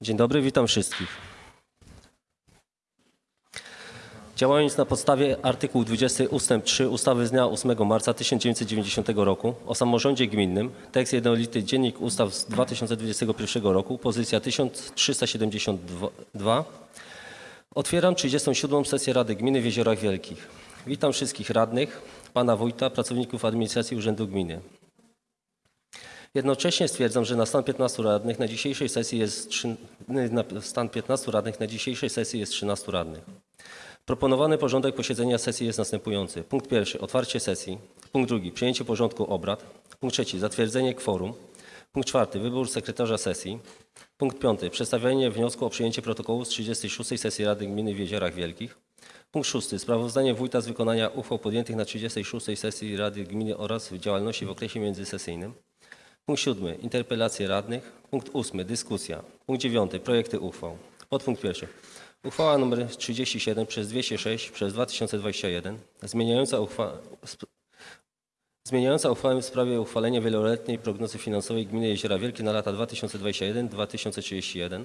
Dzień dobry, witam wszystkich. Działając na podstawie artykułu 20 ust. 3 ustawy z dnia 8 marca 1990 roku o samorządzie gminnym, tekst jednolity Dziennik Ustaw z 2021 roku, pozycja 1372, otwieram 37. sesję Rady Gminy w Jeziorach Wielkich. Witam wszystkich radnych, pana wójta, pracowników administracji Urzędu Gminy. Jednocześnie stwierdzam, że na stan 15 radnych na dzisiejszej sesji jest trzy- na stan 15 radnych na dzisiejszej sesji jest 13 radnych. Proponowany porządek posiedzenia sesji jest następujący. Punkt pierwszy otwarcie sesji. Punkt drugi przyjęcie porządku obrad. Punkt trzeci zatwierdzenie kworum. Punkt czwarty wybór sekretarza sesji. Punkt piąty przedstawienie wniosku o przyjęcie protokołu z 36 sesji Rady Gminy w Jeziorach Wielkich. Punkt szósty sprawozdanie wójta z wykonania uchwał podjętych na 36 sesji Rady Gminy oraz działalności w okresie międzysesyjnym. Punkt siódmy. Interpelacje radnych. Punkt ósmy. Dyskusja. Punkt dziewiąty. Projekty uchwał. Podpunkt pierwszy. Uchwała nr 37 przez 206 przez 2021 zmieniająca, uchwa... zmieniająca uchwałę w sprawie uchwalenia wieloletniej prognozy finansowej Gminy Jeziora Wielkie na lata 2021-2031.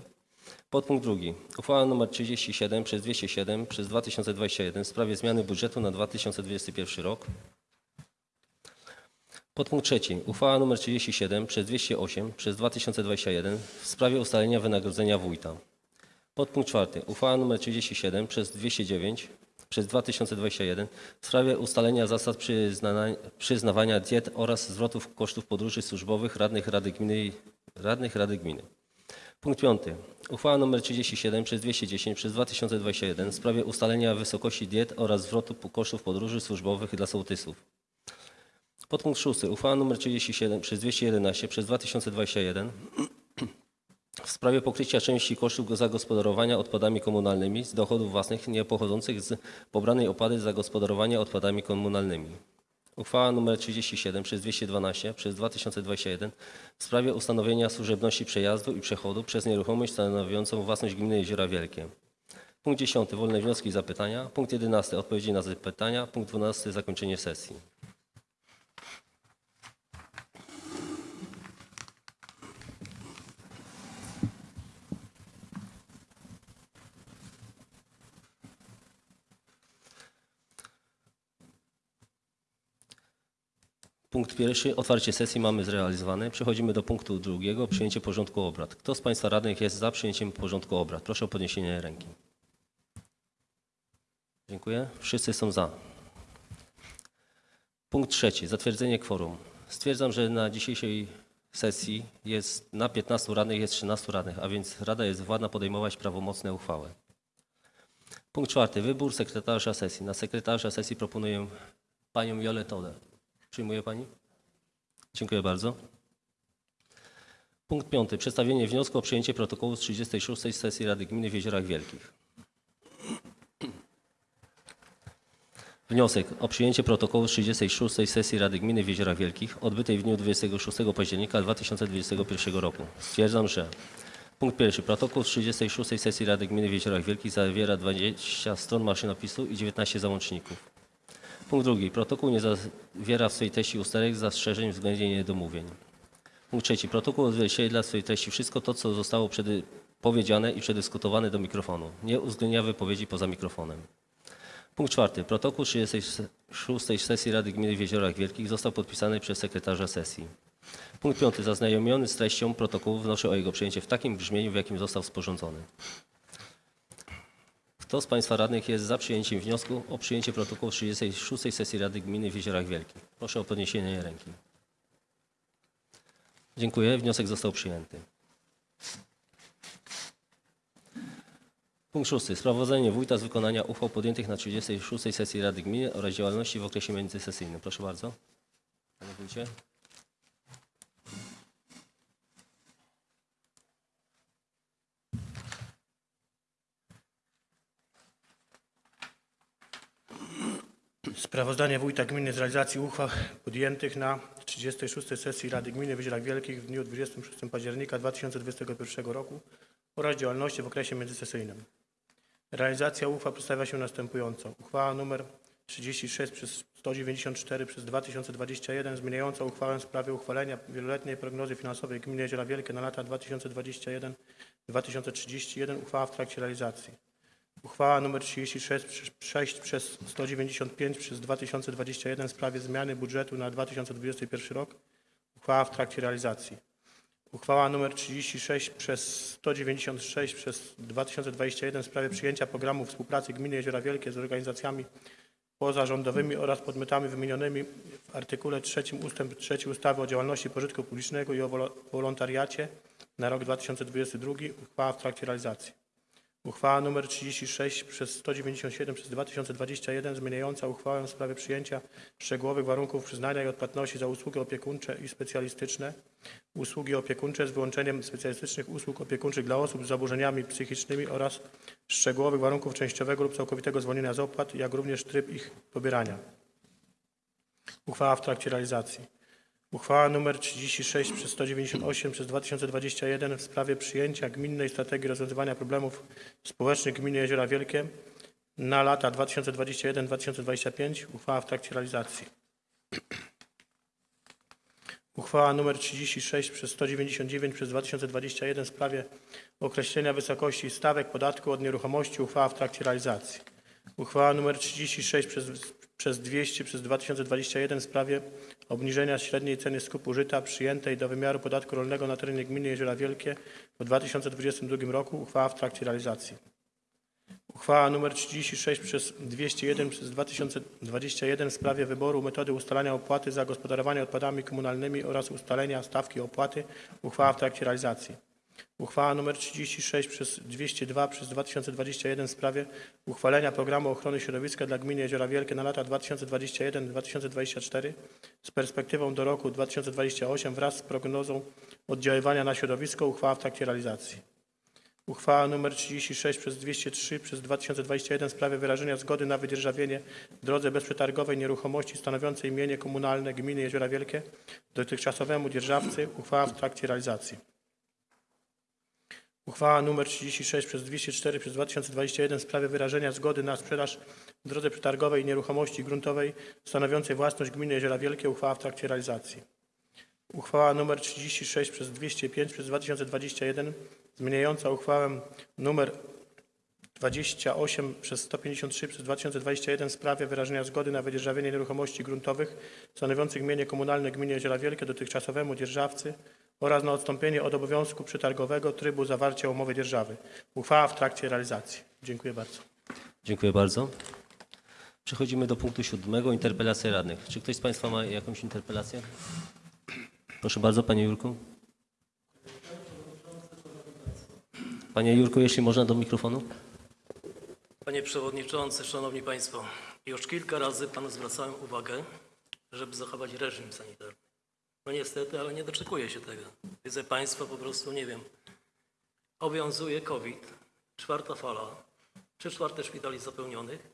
Podpunkt drugi. Uchwała nr 37 przez 207 przez 2021 w sprawie zmiany budżetu na 2021 rok. Podpunkt trzeci. Uchwała nr 37 przez 208 przez 2021 w sprawie ustalenia wynagrodzenia wójta. Podpunkt czwarty. Uchwała nr 37 przez 209 przez 2021 w sprawie ustalenia zasad przyznawania diet oraz zwrotów kosztów podróży służbowych radnych Rady Gminy, radnych Rady Gminy. Punkt piąty. Uchwała nr 37 przez 210 przez 2021 w sprawie ustalenia wysokości diet oraz zwrotu kosztów podróży służbowych dla sołtysów. Podpunkt szósty. Uchwała nr 37 przez 211 przez 2021 w sprawie pokrycia części kosztów zagospodarowania odpadami komunalnymi z dochodów własnych niepochodzących z pobranej opłaty za gospodarowanie odpadami komunalnymi. Uchwała nr 37 przez 212 przez 2021 w sprawie ustanowienia służebności przejazdu i przechodu przez nieruchomość stanowiącą własność gminy Jeziora Wielkie. Punkt 10. Wolne wnioski i zapytania. Punkt 11. Odpowiedzi na zapytania. Punkt 12. Zakończenie sesji. Punkt pierwszy, otwarcie sesji mamy zrealizowane. Przechodzimy do punktu drugiego, przyjęcie porządku obrad. Kto z Państwa radnych jest za przyjęciem porządku obrad? Proszę o podniesienie ręki. Dziękuję. Wszyscy są za. Punkt trzeci, zatwierdzenie kworum. Stwierdzam, że na dzisiejszej sesji jest na 15 radnych jest 13 radnych, a więc Rada jest władna podejmować prawomocne uchwały. Punkt czwarty, wybór sekretarza sesji. Na sekretarza sesji proponuję panią Jolę Todę. Przyjmuje Pani? Dziękuję bardzo. Punkt piąty. Przedstawienie wniosku o przyjęcie protokołu z 36 sesji Rady Gminy w Jeziorach Wielkich. Wniosek o przyjęcie protokołu z 36 sesji Rady Gminy w Jeziorach Wielkich odbytej w dniu 26 października 2021 roku. Stwierdzam, że punkt pierwszy. Protokół z 36 sesji Rady Gminy w Jeziorach Wielkich zawiera 20 stron maszynopisu i 19 załączników. Punkt drugi. Protokół nie zawiera w swojej treści usterek, zastrzeżeń względnie niedomówień. Punkt trzeci. Protokół odzwierciedla w swojej treści wszystko to, co zostało przedy- powiedziane i przedyskutowane do mikrofonu. Nie uwzględnia wypowiedzi poza mikrofonem. Punkt czwarty. Protokół 36 sesji Rady Gminy w Jeziorach Wielkich został podpisany przez sekretarza sesji. Punkt piąty. Zaznajomiony z treścią protokołu wnoszę o jego przyjęcie w takim brzmieniu, w jakim został sporządzony. Kto z Państwa radnych jest za przyjęciem wniosku o przyjęcie protokołu 36 sesji Rady Gminy w Jeziorach Wielkich? Proszę o podniesienie ręki. Dziękuję. Wniosek został przyjęty. Punkt szósty. Sprawozdanie wójta z wykonania uchwał podjętych na 36 sesji Rady Gminy oraz działalności w okresie międzysesyjnym. Proszę bardzo. Panie wójcie. Sprawozdanie Wójta Gminy z realizacji uchwał podjętych na 36 sesji Rady Gminy w Jeziorach Wielkich w dniu 26 października 2021 roku oraz działalności w okresie międzysesyjnym. Realizacja uchwał przedstawia się następująco. Uchwała nr 36 przez 194 przez 2021 zmieniająca uchwałę w sprawie uchwalenia wieloletniej prognozy finansowej Gminy Jeziora Wielkie na lata 2021-2031 uchwała w trakcie realizacji. Uchwała nr 36 6 przez 195 przez 2021 w sprawie zmiany budżetu na 2021 rok. Uchwała w trakcie realizacji. Uchwała nr 36 przez 196 przez 2021 w sprawie przyjęcia programu współpracy Gminy Jeziora Wielkie z organizacjami pozarządowymi oraz podmiotami wymienionymi w artykule 3 ustęp 3 ustawy o działalności pożytku publicznego i o wolo- wolontariacie na rok 2022. Uchwała w trakcie realizacji. Uchwała nr 36 przez 197 przez 2021 zmieniająca uchwałę w sprawie przyjęcia szczegółowych warunków przyznania i odpłatności za usługi opiekuńcze i specjalistyczne, usługi opiekuńcze z wyłączeniem specjalistycznych usług opiekuńczych dla osób z zaburzeniami psychicznymi oraz szczegółowych warunków częściowego lub całkowitego zwolnienia z opłat, jak również tryb ich pobierania. Uchwała w trakcie realizacji. Uchwała nr 36 przez 198 przez 2021 w sprawie przyjęcia gminnej strategii rozwiązywania problemów społecznych gminy Jeziora Wielkie na lata 2021-2025. Uchwała w trakcie realizacji. Uchwała nr 36 przez 199 przez 2021 w sprawie określenia wysokości stawek podatku od nieruchomości. Uchwała w trakcie realizacji. Uchwała nr 36 przez, przez 200 przez 2021 w sprawie obniżenia średniej ceny skupu żyta przyjętej do wymiaru podatku rolnego na terenie gminy Jeziora Wielkie w 2022 roku. Uchwała w trakcie realizacji. Uchwała nr 36 przez 201 przez 2021 w sprawie wyboru metody ustalania opłaty za gospodarowanie odpadami komunalnymi oraz ustalenia stawki opłaty. Uchwała w trakcie realizacji. Uchwała nr 36 przez 202 przez 2021 w sprawie uchwalenia programu ochrony środowiska dla gminy Jeziora Wielkie na lata 2021-2024 z perspektywą do roku 2028 wraz z prognozą oddziaływania na środowisko. Uchwała w trakcie realizacji. Uchwała nr 36 przez 203 przez 2021 w sprawie wyrażenia zgody na wydzierżawienie w drodze bezprzetargowej nieruchomości stanowiącej mienie komunalne gminy Jeziora Wielkie dotychczasowemu dzierżawcy. Uchwała w trakcie realizacji. Uchwała nr 36 przez 204 przez 2021 w sprawie wyrażenia zgody na sprzedaż w drodze przetargowej nieruchomości gruntowej stanowiącej własność gminy Jeziora Wielkie. Uchwała w trakcie realizacji. Uchwała nr 36 przez 205 przez 2021 zmieniająca uchwałę nr 28 przez 153 przez 2021 w sprawie wyrażenia zgody na wydzierżawienie nieruchomości gruntowych stanowiących mienie komunalne gminy Jeziora Wielkie dotychczasowemu dzierżawcy oraz na odstąpienie od obowiązku przetargowego trybu zawarcia umowy dzierżawy. Uchwała w trakcie realizacji. Dziękuję bardzo. Dziękuję bardzo. Przechodzimy do punktu siódmego, interpelacja radnych. Czy ktoś z Państwa ma jakąś interpelację? Proszę bardzo, Panie Jurku. Panie Jurku, jeśli można do mikrofonu. Panie Przewodniczący, Szanowni Państwo, już kilka razy Panu zwracałem uwagę, żeby zachować reżim sanitarny. No niestety, ale nie doczekuję się tego. Widzę Państwa po prostu, nie wiem, obowiązuje COVID, czwarta fala, trzy czwarte szpitali zapełnionych,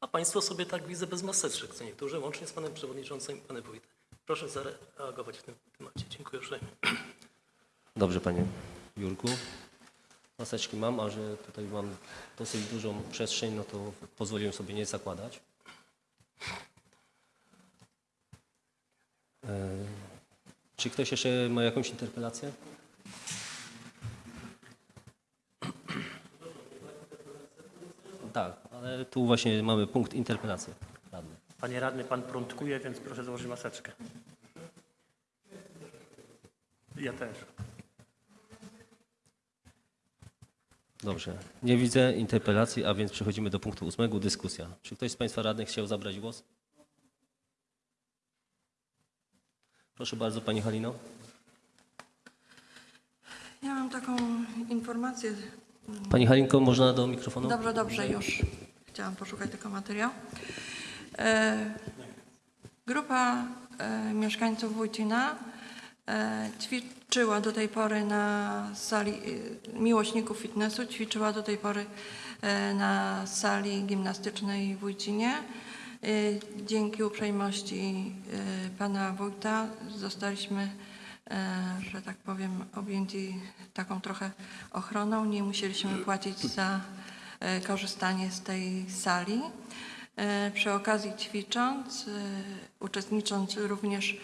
a Państwo sobie tak widzę bez maseczek, co niektórzy, łącznie z Panem Przewodniczącym i Panem Wójtem. Proszę zareagować w tym temacie. Dziękuję uprzejmie. Dobrze, Panie Jurku. Maseczki mam, a że tutaj mam dosyć dużą przestrzeń, no to pozwoliłem sobie nie zakładać. E, Czy ktoś jeszcze ma jakąś interpelację? Tak, ale tu właśnie mamy punkt interpelacji. radny. Panie radny, pan prądkuje, więc proszę założyć maseczkę. Ja też. Dobrze, nie widzę interpelacji, a więc przechodzimy do punktu ósmego, dyskusja. Czy ktoś z Państwa radnych chciał zabrać głos? Proszę bardzo, Pani Halino. Ja mam taką informację. Pani Halinko, można do mikrofonu? Dobrze, dobrze, już. Chciałam poszukać tylko materiał. E, grupa e, mieszkańców Wójcina e, ćwiczyła do tej pory na sali, miłośników fitnessu, ćwiczyła do tej pory na sali gimnastycznej w Wójcinie. E, Dzięki uprzejmości e, pana wójta zostaliśmy e, że tak powiem, objęci taką trochę ochroną. Nie musieliśmy płacić za e, korzystanie z tej sali. E, Przy okazji ćwicząc, uczestnicząc również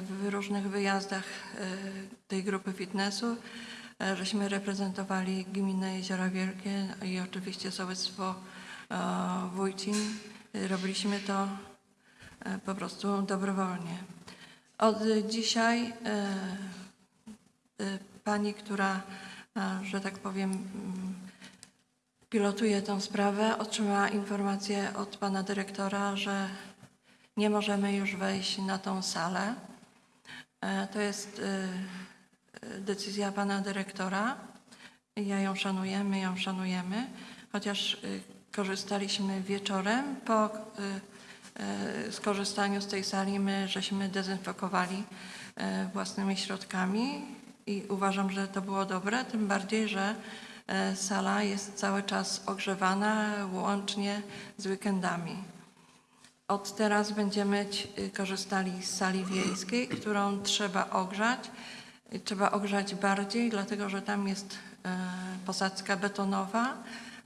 w różnych wyjazdach tej grupy fitnessu, żeśmy reprezentowali gminę Jeziora Wielkie i oczywiście sołectwo Wójcin. E, Robiliśmy to e, po prostu dobrowolnie. Od dzisiaj e, pani, która, że tak powiem, mm, pilotuje tę sprawę, otrzymała informację od pana dyrektora, że nie możemy już wejść na tą salę. E, To jest decyzja pana dyrektora. Ja ją szanuję, my ją szanujemy, chociaż korzystaliśmy wieczorem po e, e, skorzystaniu z tej sali, my żeśmy dezynfekowali e, własnymi środkami i uważam, że to było dobre, tym bardziej, że sala jest cały czas ogrzewana, łącznie z weekendami. Od teraz będziemy korzystali z sali wiejskiej, którą trzeba ogrzać. Trzeba ogrzać bardziej, dlatego że tam jest posadzka betonowa.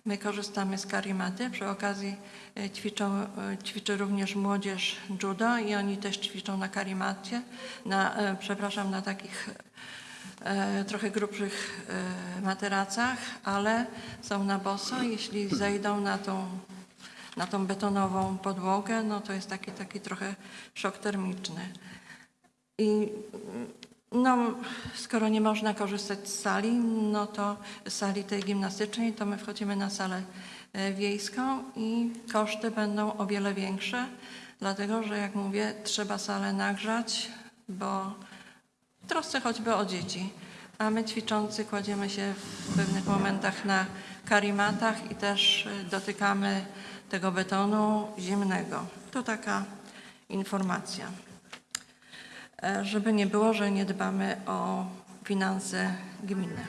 My korzystamy z karimaty. Przy okazji e, ćwiczą, e, ćwiczy również młodzież judo i oni też ćwiczą na karimacie, na, e, przepraszam, na takich trochę grubszych materacach, ale są na boso. Jeśli zejdą na tą na tą betonową podłogę, no to jest taki, taki trochę szok termiczny. I no, skoro nie można korzystać z sali, no to z sali tej gimnastycznej, to my wchodzimy na salę e, wiejską i koszty będą o wiele większe, dlatego że jak mówię, trzeba salę nagrzać, bo w trosce choćby o dzieci. A my ćwiczący kładziemy się w pewnych momentach na karimatach i też y, dotykamy tego betonu zimnego. To taka informacja. E, Żeby nie było, że nie dbamy o finanse gminy.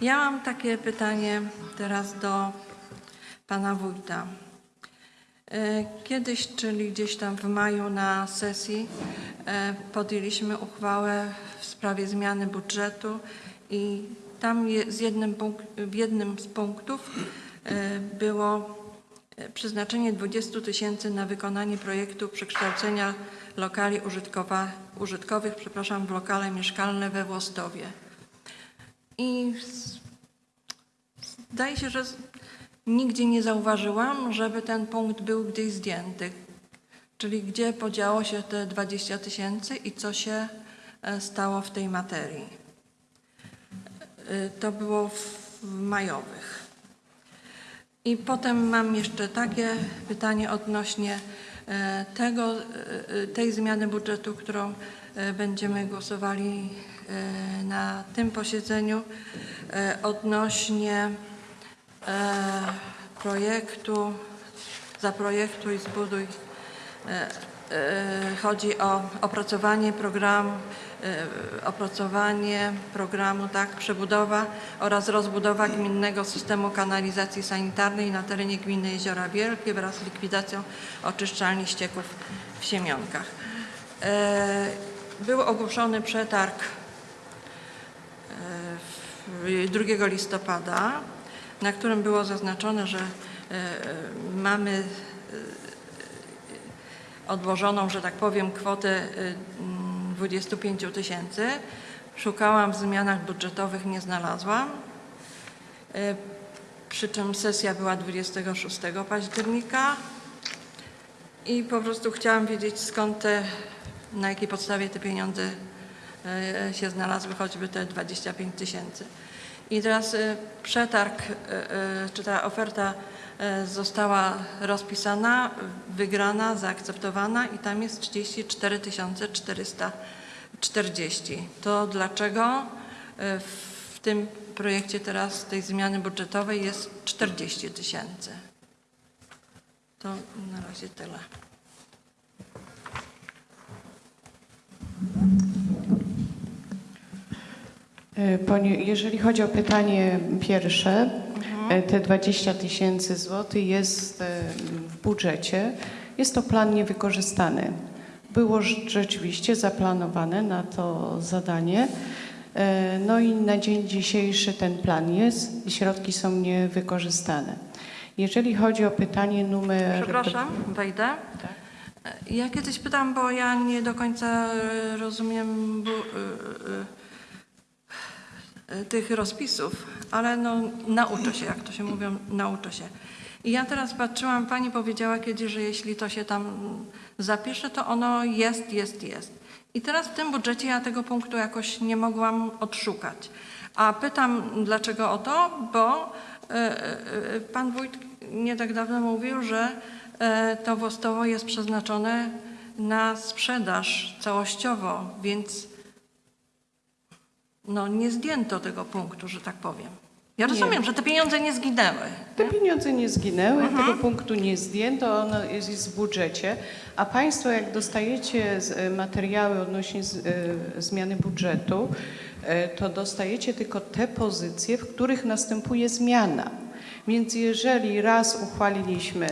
Ja mam takie pytanie teraz do pana wójta. E, Kiedyś, czyli gdzieś tam w maju na sesji, e, podjęliśmy uchwałę w sprawie zmiany budżetu i tam z jednym w jednym z punktów było przeznaczenie 20 tysięcy na wykonanie projektu przekształcenia lokali użytkowych przepraszam, w lokale mieszkalne we Włostowie. I Zdaje się, że nigdzie nie zauważyłam, żeby ten punkt był gdzieś zdjęty. Czyli gdzie podziało się te 20 tysięcy i co się e, stało w tej materii. E, To było w majowych. I potem mam jeszcze takie pytanie odnośnie e, tego, e, e, tej zmiany budżetu, którą będziemy głosowali na tym posiedzeniu, odnośnie projektu Zaprojektuj, zbuduj. E, Chodzi o opracowanie programu, e, opracowanie programu, tak, przebudowa oraz rozbudowa gminnego systemu kanalizacji sanitarnej na terenie gminy Jeziora Wielkie wraz z likwidacją oczyszczalni ścieków w Siemionkach. E, Był ogłoszony przetarg w- 2 listopada, na którym było zaznaczone, że mamy odłożoną, że tak powiem, kwotę e, mm, 25 tysięcy. Szukałam w zmianach budżetowych, nie znalazłam. E, Przy czym sesja była 26 października i po prostu chciałam wiedzieć skąd te, na jakiej podstawie te pieniądze e, się znalazły, choćby te 25 tysięcy. I teraz przetarg, czy ta oferta została rozpisana, wygrana, zaakceptowana i tam jest 34 440. To dlaczego e, w tym projekcie teraz tej zmiany budżetowej jest 40 tysięcy? To na razie tyle. E, Pani, jeżeli chodzi o pytanie pierwsze, e, te 20 tysięcy złotych jest e, w budżecie. Jest to plan niewykorzystany. Było rz- rzeczywiście zaplanowane na to zadanie. E, No i na dzień dzisiejszy ten plan jest i środki są niewykorzystane. Jeżeli chodzi o pytanie numer... Przepraszam, wejdę. Ja kiedyś pytam, bo ja nie do końca e, rozumiem e, e, e, tych rozpisów, ale no, nauczę się, jak to się mówią, nauczę się. I ja teraz patrzyłam, pani powiedziała kiedyś, że jeśli to się tam zapisze, to ono jest, jest, jest. I teraz w tym budżecie ja tego punktu jakoś nie mogłam odszukać. A pytam, dlaczego o to, bo e, e, pan wójt nie tak dawno mówił, że e, to Wostowo jest przeznaczone na sprzedaż całościowo, więc no, nie zdjęto tego punktu, że tak powiem. Ja Nie. rozumiem, że te pieniądze nie zginęły. Te pieniądze nie zginęły, tego punktu nie zdjęto, ono jest, jest w budżecie, a Państwo jak dostajecie e, materiały odnośnie z, e, zmiany budżetu, e, to dostajecie tylko te pozycje, w których następuje zmiana. Więc jeżeli raz uchwaliliśmy,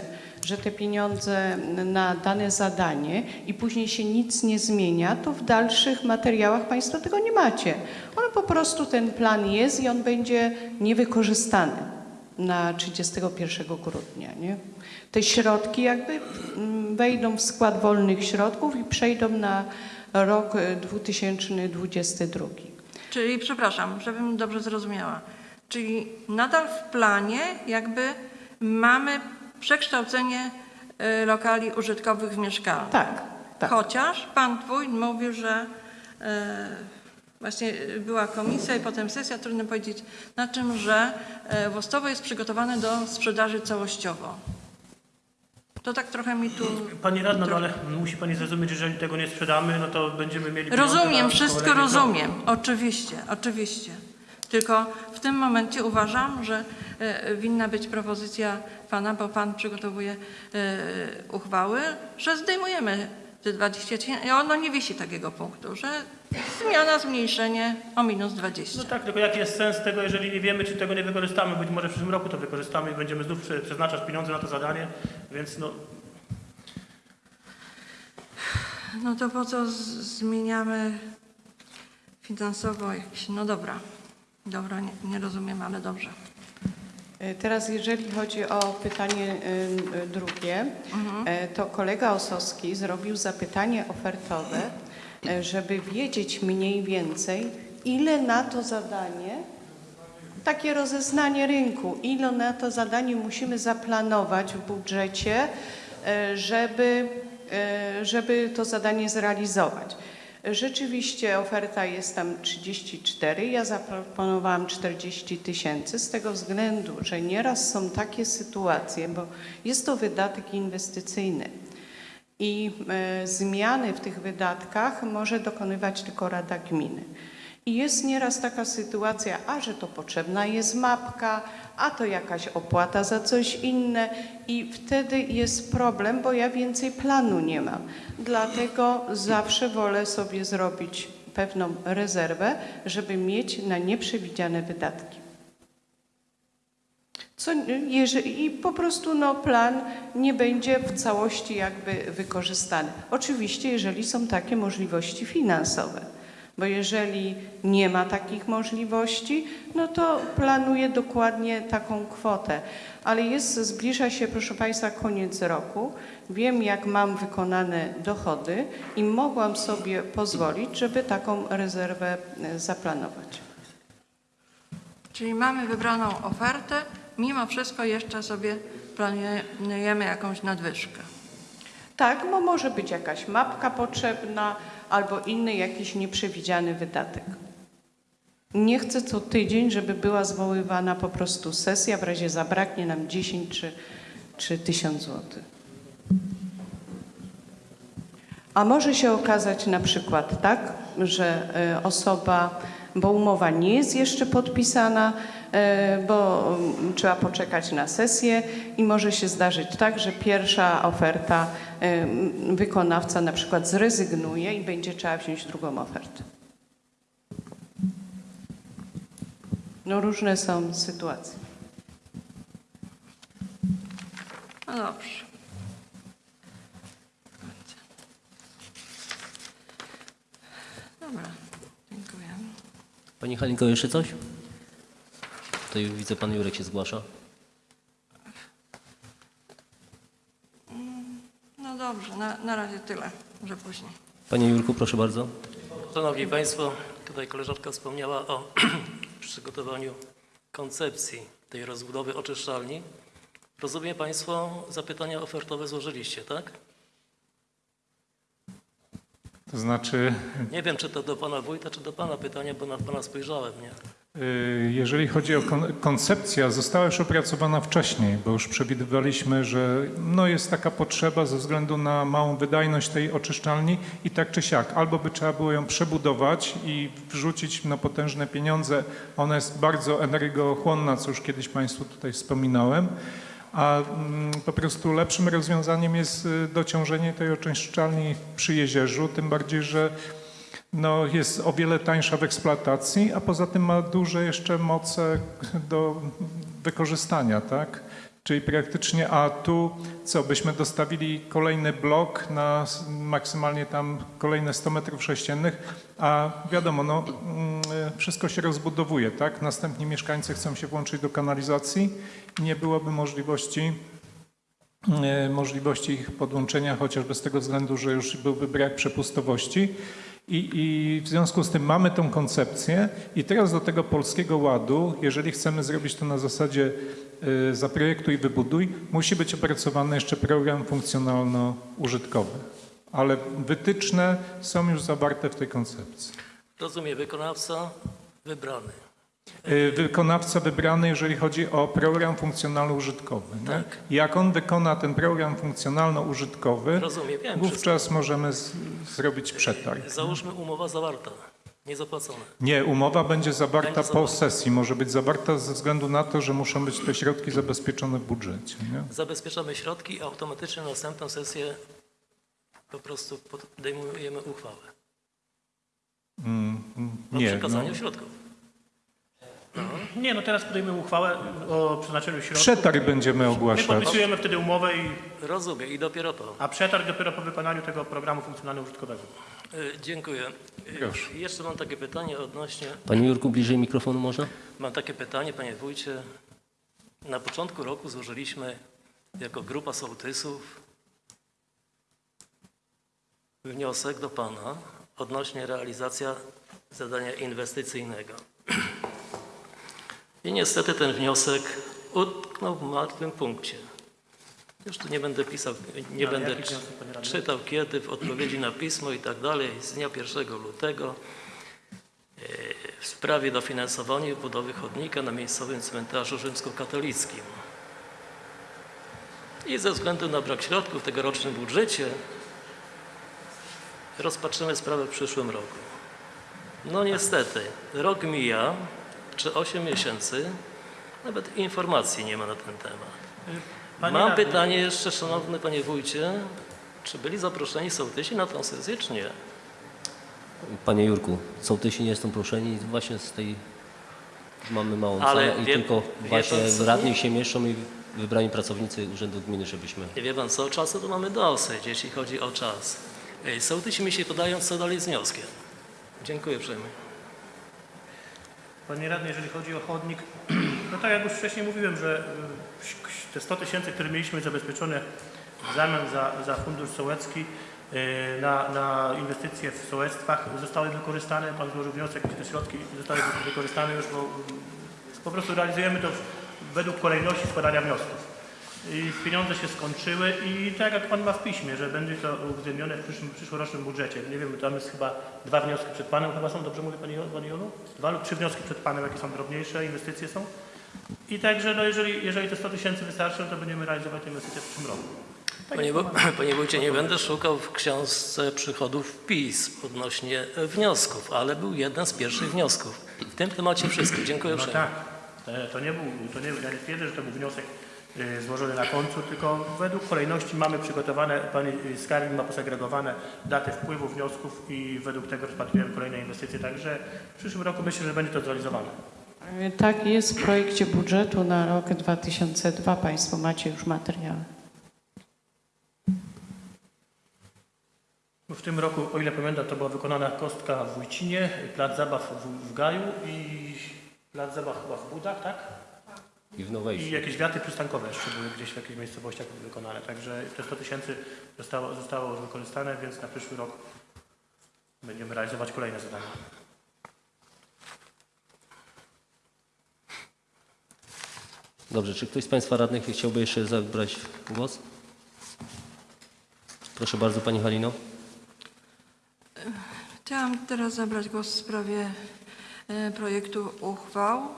że te pieniądze na dane zadanie i później się nic nie zmienia, to w dalszych materiałach Państwo tego nie macie. On po prostu ten plan jest i on będzie niewykorzystany na 31 grudnia. Nie? Te środki jakby mm, wejdą w skład wolnych środków i przejdą na rok e, 2022. Czyli, przepraszam, żebym dobrze zrozumiała. Czyli nadal w planie jakby mamy przekształcenie y, lokali użytkowych w mieszkalne. Tak, tak. Chociaż pan wójt mówił, że e, właśnie była komisja i potem sesja, trudno powiedzieć na czym, że e, Wostowo jest przygotowane do sprzedaży całościowo. To tak trochę mi tu... Pani radna, no ale musi pani zrozumieć, że jeżeli tego nie sprzedamy, no to będziemy mieli Rozumiem, wszystko rozumiem. Oczywiście, oczywiście. Tylko w tym momencie uważam, że winna być propozycja pana, bo pan przygotowuje e, uchwały, że zdejmujemy te 20 tysięcy. Ono nie wisi takiego punktu, że zmiana, zmniejszenie o minus 20. No tak, tylko jaki jest sens tego, jeżeli nie wiemy, czy tego nie wykorzystamy? Być może w przyszłym roku to wykorzystamy i będziemy znów prze- przeznaczać pieniądze na to zadanie, więc no, No to po co zmieniamy finansowo jakieś... No dobra, dobra, nie, nie rozumiem, ale dobrze. E, Teraz jeżeli chodzi o pytanie e, drugie, e, to kolega Osowski zrobił zapytanie ofertowe, żeby wiedzieć mniej więcej, ile na to zadanie, takie rozeznanie rynku, ile na to zadanie musimy zaplanować w budżecie, żeby, żeby to zadanie zrealizować. Rzeczywiście oferta jest tam 34, ja zaproponowałam 40 tysięcy z tego względu, że nieraz są takie sytuacje, bo jest to wydatek inwestycyjny i e, zmiany w tych wydatkach może dokonywać tylko Rada Gminy. I jest nieraz taka sytuacja, a że to potrzebna jest mapka, a to jakaś opłata za coś inne i wtedy jest problem, bo ja więcej planu nie mam. Dlatego zawsze wolę sobie zrobić pewną rezerwę, żeby mieć na nieprzewidziane wydatki. Co, jeżeli, I po prostu no, plan nie będzie w całości jakby wykorzystany. Oczywiście, jeżeli są takie możliwości finansowe, bo jeżeli nie ma takich możliwości, no to planuję dokładnie taką kwotę. Ale jest, zbliża się, proszę Państwa, koniec roku. Wiem, jak mam wykonane dochody i mogłam sobie pozwolić, żeby taką rezerwę e, zaplanować. Czyli mamy wybraną ofertę, mimo wszystko jeszcze sobie planujemy jakąś nadwyżkę. Tak, bo może być jakaś mapka potrzebna albo inny jakiś nieprzewidziany wydatek. Nie chcę co tydzień, żeby była zwoływana po prostu sesja, w razie zabraknie nam 10 czy, czy 1000 złotych. A może się okazać na przykład tak, że e, osoba, bo umowa nie jest jeszcze podpisana, bo mm, trzeba poczekać na sesję i może się zdarzyć tak, że pierwsza oferta e, wykonawca na przykład zrezygnuje i będzie trzeba wziąć drugą ofertę. No różne są sytuacje. No dobrze. Dobra, dziękuję. Pani Halinko, jeszcze coś? Tutaj widzę, pan Jurek się zgłasza. No dobrze, na, na razie tyle, może później. Panie Jurku, proszę bardzo. Szanowni Państwo, tutaj koleżanka wspomniała o przygotowaniu koncepcji tej rozbudowy oczyszczalni. Rozumiem Państwo, zapytania ofertowe złożyliście, tak? To znaczy... Nie wiem, czy to do Pana Wójta, czy do Pana pytanie, bo na Pana spojrzałem, nie? Y, jeżeli chodzi o kon- koncepcja, została już opracowana wcześniej, bo już przewidywaliśmy, że no jest taka potrzeba ze względu na małą wydajność tej oczyszczalni i tak czy siak, albo by trzeba było ją przebudować i wrzucić na potężne pieniądze. Ona jest bardzo energochłonna, co już kiedyś Państwu tutaj wspominałem. A mm, po prostu lepszym rozwiązaniem jest y, dociążenie tej oczyszczalni przy jezierzu, tym bardziej, że no, jest o wiele tańsza w eksploatacji, a poza tym ma duże jeszcze moce do wykorzystania, tak? Czyli praktycznie, a tu co, byśmy dostawili kolejny blok na maksymalnie tam kolejne 100 metrów sześciennych, a wiadomo, no, mm, wszystko się rozbudowuje, tak? Następni mieszkańcy chcą się włączyć do kanalizacji nie byłoby możliwości e, możliwości ich podłączenia, chociażby z tego względu, że już byłby brak przepustowości. I, I w związku z tym mamy tą koncepcję i teraz do tego Polskiego Ładu, jeżeli chcemy zrobić to na zasadzie y, zaprojektuj, wybuduj, musi być opracowany jeszcze program funkcjonalno-użytkowy. Ale wytyczne są już zawarte w tej koncepcji. Rozumiem, wykonawca wybrany. Y, Wykonawca wybrany, jeżeli chodzi o program funkcjonalno-użytkowy. Tak. Jak on wykona ten program funkcjonalno-użytkowy, wówczas możemy z, zrobić przetarg. Załóżmy umowa zawarta, niezapłacona. Nie, umowa będzie zawarta Będzie po sesji. Może być zawarta ze względu na to, że muszą być te środki zabezpieczone w budżecie. Nie? Zabezpieczamy środki i automatycznie na następną sesję po prostu podejmujemy uchwałę Mm, mm, o nie, przekazaniu no. środków. Nie, no teraz podejmiemy uchwałę o przeznaczeniu środków. Przetarg będziemy My ogłaszać. podpisujemy wtedy umowę, i, Rozumiem i dopiero to. a przetarg dopiero po wykonaniu tego programu funkcjonalno-użytkowego. Y, Dziękuję. Y, Proszę. Jeszcze mam takie pytanie odnośnie, Panie Jurku, bliżej mikrofonu można? mam takie pytanie, panie wójcie. Na początku roku złożyliśmy jako grupa sołtysów wniosek do pana odnośnie realizacja zadania inwestycyjnego. I niestety ten wniosek utknął w martwym punkcie. Już tu nie będę pisał, nie Ale będę wniosek, czytał kiedy, w odpowiedzi na pismo i tak dalej, z dnia 1 lutego e, w sprawie dofinansowania budowy chodnika na miejscowym cmentarzu rzymskokatolickim. I ze względu na brak środków w tegorocznym budżecie rozpatrzymy sprawę w przyszłym roku. No niestety, rok mija, czy 8 miesięcy, nawet informacji nie ma na ten temat. Panie Mam radny, pytanie jeszcze, szanowny panie wójcie, czy byli zaproszeni sołtysi na tą sesję, czy nie? Panie Jurku, sołtysi nie są proszeni właśnie z tej... Mamy małą Ale salę i wie- tylko wie właśnie pan radni się mieszczą i wybrani pracownicy Urzędu Gminy, żebyśmy... Nie wie pan co, czasu to mamy dosyć, jeśli chodzi o czas. Sołtysi mi się podają, co dalej z wnioskiem. Dziękuję uprzejmie. Panie radny, jeżeli chodzi o chodnik, no tak jak już wcześniej mówiłem, że y, te 100 tysięcy, które mieliśmy zabezpieczone w zamian za, za fundusz sołecki y, na, na inwestycje w sołectwach zostały wykorzystane. Pan złożył wniosek, te środki zostały wykorzystane już, bo y, po prostu realizujemy to według kolejności składania wniosków. I pieniądze się skończyły i tak jak Pan ma w piśmie, że będzie to uwzględnione w przyszłym, przyszłorocznym budżecie. Nie wiem, tam jest chyba dwa wnioski przed Panem, chyba są, dobrze mówię Pani, Pani Jolu? Dwa lub trzy wnioski przed Panem, jakie są drobniejsze, inwestycje są. I także, no jeżeli, jeżeli te 100 tysięcy wystarczą, to będziemy realizować te inwestycje w przyszłym roku. Tak Panie, panie wójcie, nie będę szukał w książce przychodów PiS odnośnie wniosków, ale był jeden z pierwszych wniosków. W tym temacie wszystko. Dziękuję No uprzejmie. tak, E, to nie był, to nie, ja nie twierdzę, że to był wniosek złożony na końcu, tylko według kolejności mamy przygotowane, Pani e, Skarbnik ma posegregowane daty wpływu wniosków i według tego rozpatrujemy kolejne inwestycje, także w przyszłym roku myślę, że będzie to zrealizowane. Y, Tak jest w projekcie budżetu na rok 2002. Państwo macie już materiały. W tym roku, o ile pamiętam, to była wykonana kostka w Wójcinie, plac zabaw w, w Gaju i plac zabaw chyba w Budach, tak? I w I jakieś wiaty przystankowe jeszcze były gdzieś w jakichś miejscowościach wykonane. Także te 100 tysięcy zostało, zostało już wykorzystane, więc na przyszły rok będziemy realizować kolejne zadania. Dobrze, czy ktoś z Państwa radnych chciałby jeszcze zabrać głos? Proszę bardzo, Pani Halino. Chciałam teraz zabrać głos w sprawie e, projektu uchwał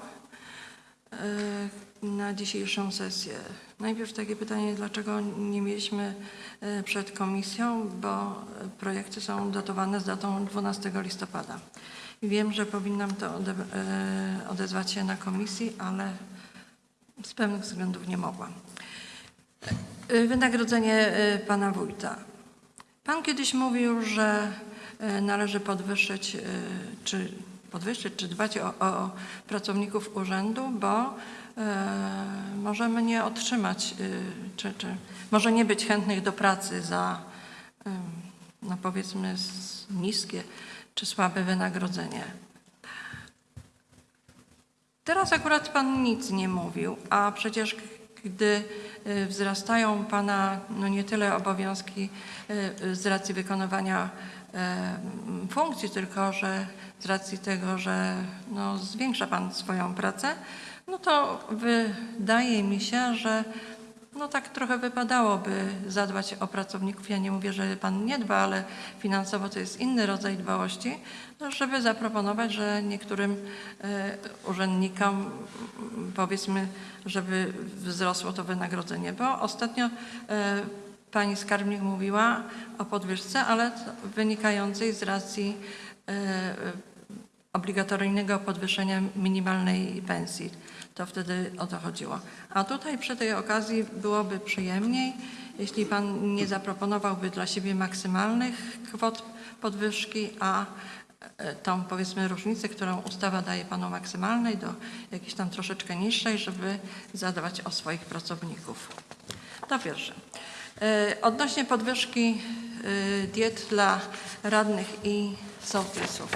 e, na dzisiejszą sesję. Najpierw takie pytanie, dlaczego nie mieliśmy e, przed komisją, bo e, projekty są datowane z datą 12 listopada. Wiem, że powinnam to e, odezwać się na komisji, ale z pewnych względów nie mogłam. Wynagrodzenie pana wójta. Pan kiedyś mówił, że należy podwyższyć, czy podwyższyć, czy dbać o, o pracowników urzędu, bo możemy nie otrzymać, e, czy, czy może nie być chętnych do pracy za, e, no powiedzmy, niskie czy słabe wynagrodzenie. Teraz akurat Pan nic nie mówił, a przecież gdy y, wzrastają Pana no nie tyle obowiązki y, y, z racji wykonywania y, m, funkcji, tylko że z racji tego, że no zwiększa Pan swoją pracę, no to wydaje mi się, że no tak trochę wypadałoby zadbać o pracowników. Ja nie mówię, że Pan nie dba, ale finansowo to jest inny rodzaj dbałości, żeby zaproponować, że niektórym e, urzędnikom powiedzmy, żeby wzrosło to wynagrodzenie. Bo ostatnio e, Pani skarbnik mówiła o podwyżce, ale wynikającej z racji e, obligatoryjnego podwyższenia minimalnej pensji. To wtedy o to chodziło. A tutaj przy tej okazji byłoby przyjemniej, jeśli Pan nie zaproponowałby dla siebie maksymalnych kwot podwyżki, a e, tą powiedzmy różnicę, którą ustawa daje Panu maksymalnej do jakiejś tam troszeczkę niższej, żeby zadbać o swoich pracowników. To pierwsze. E, Odnośnie podwyżki e, diet dla radnych i sołtysów.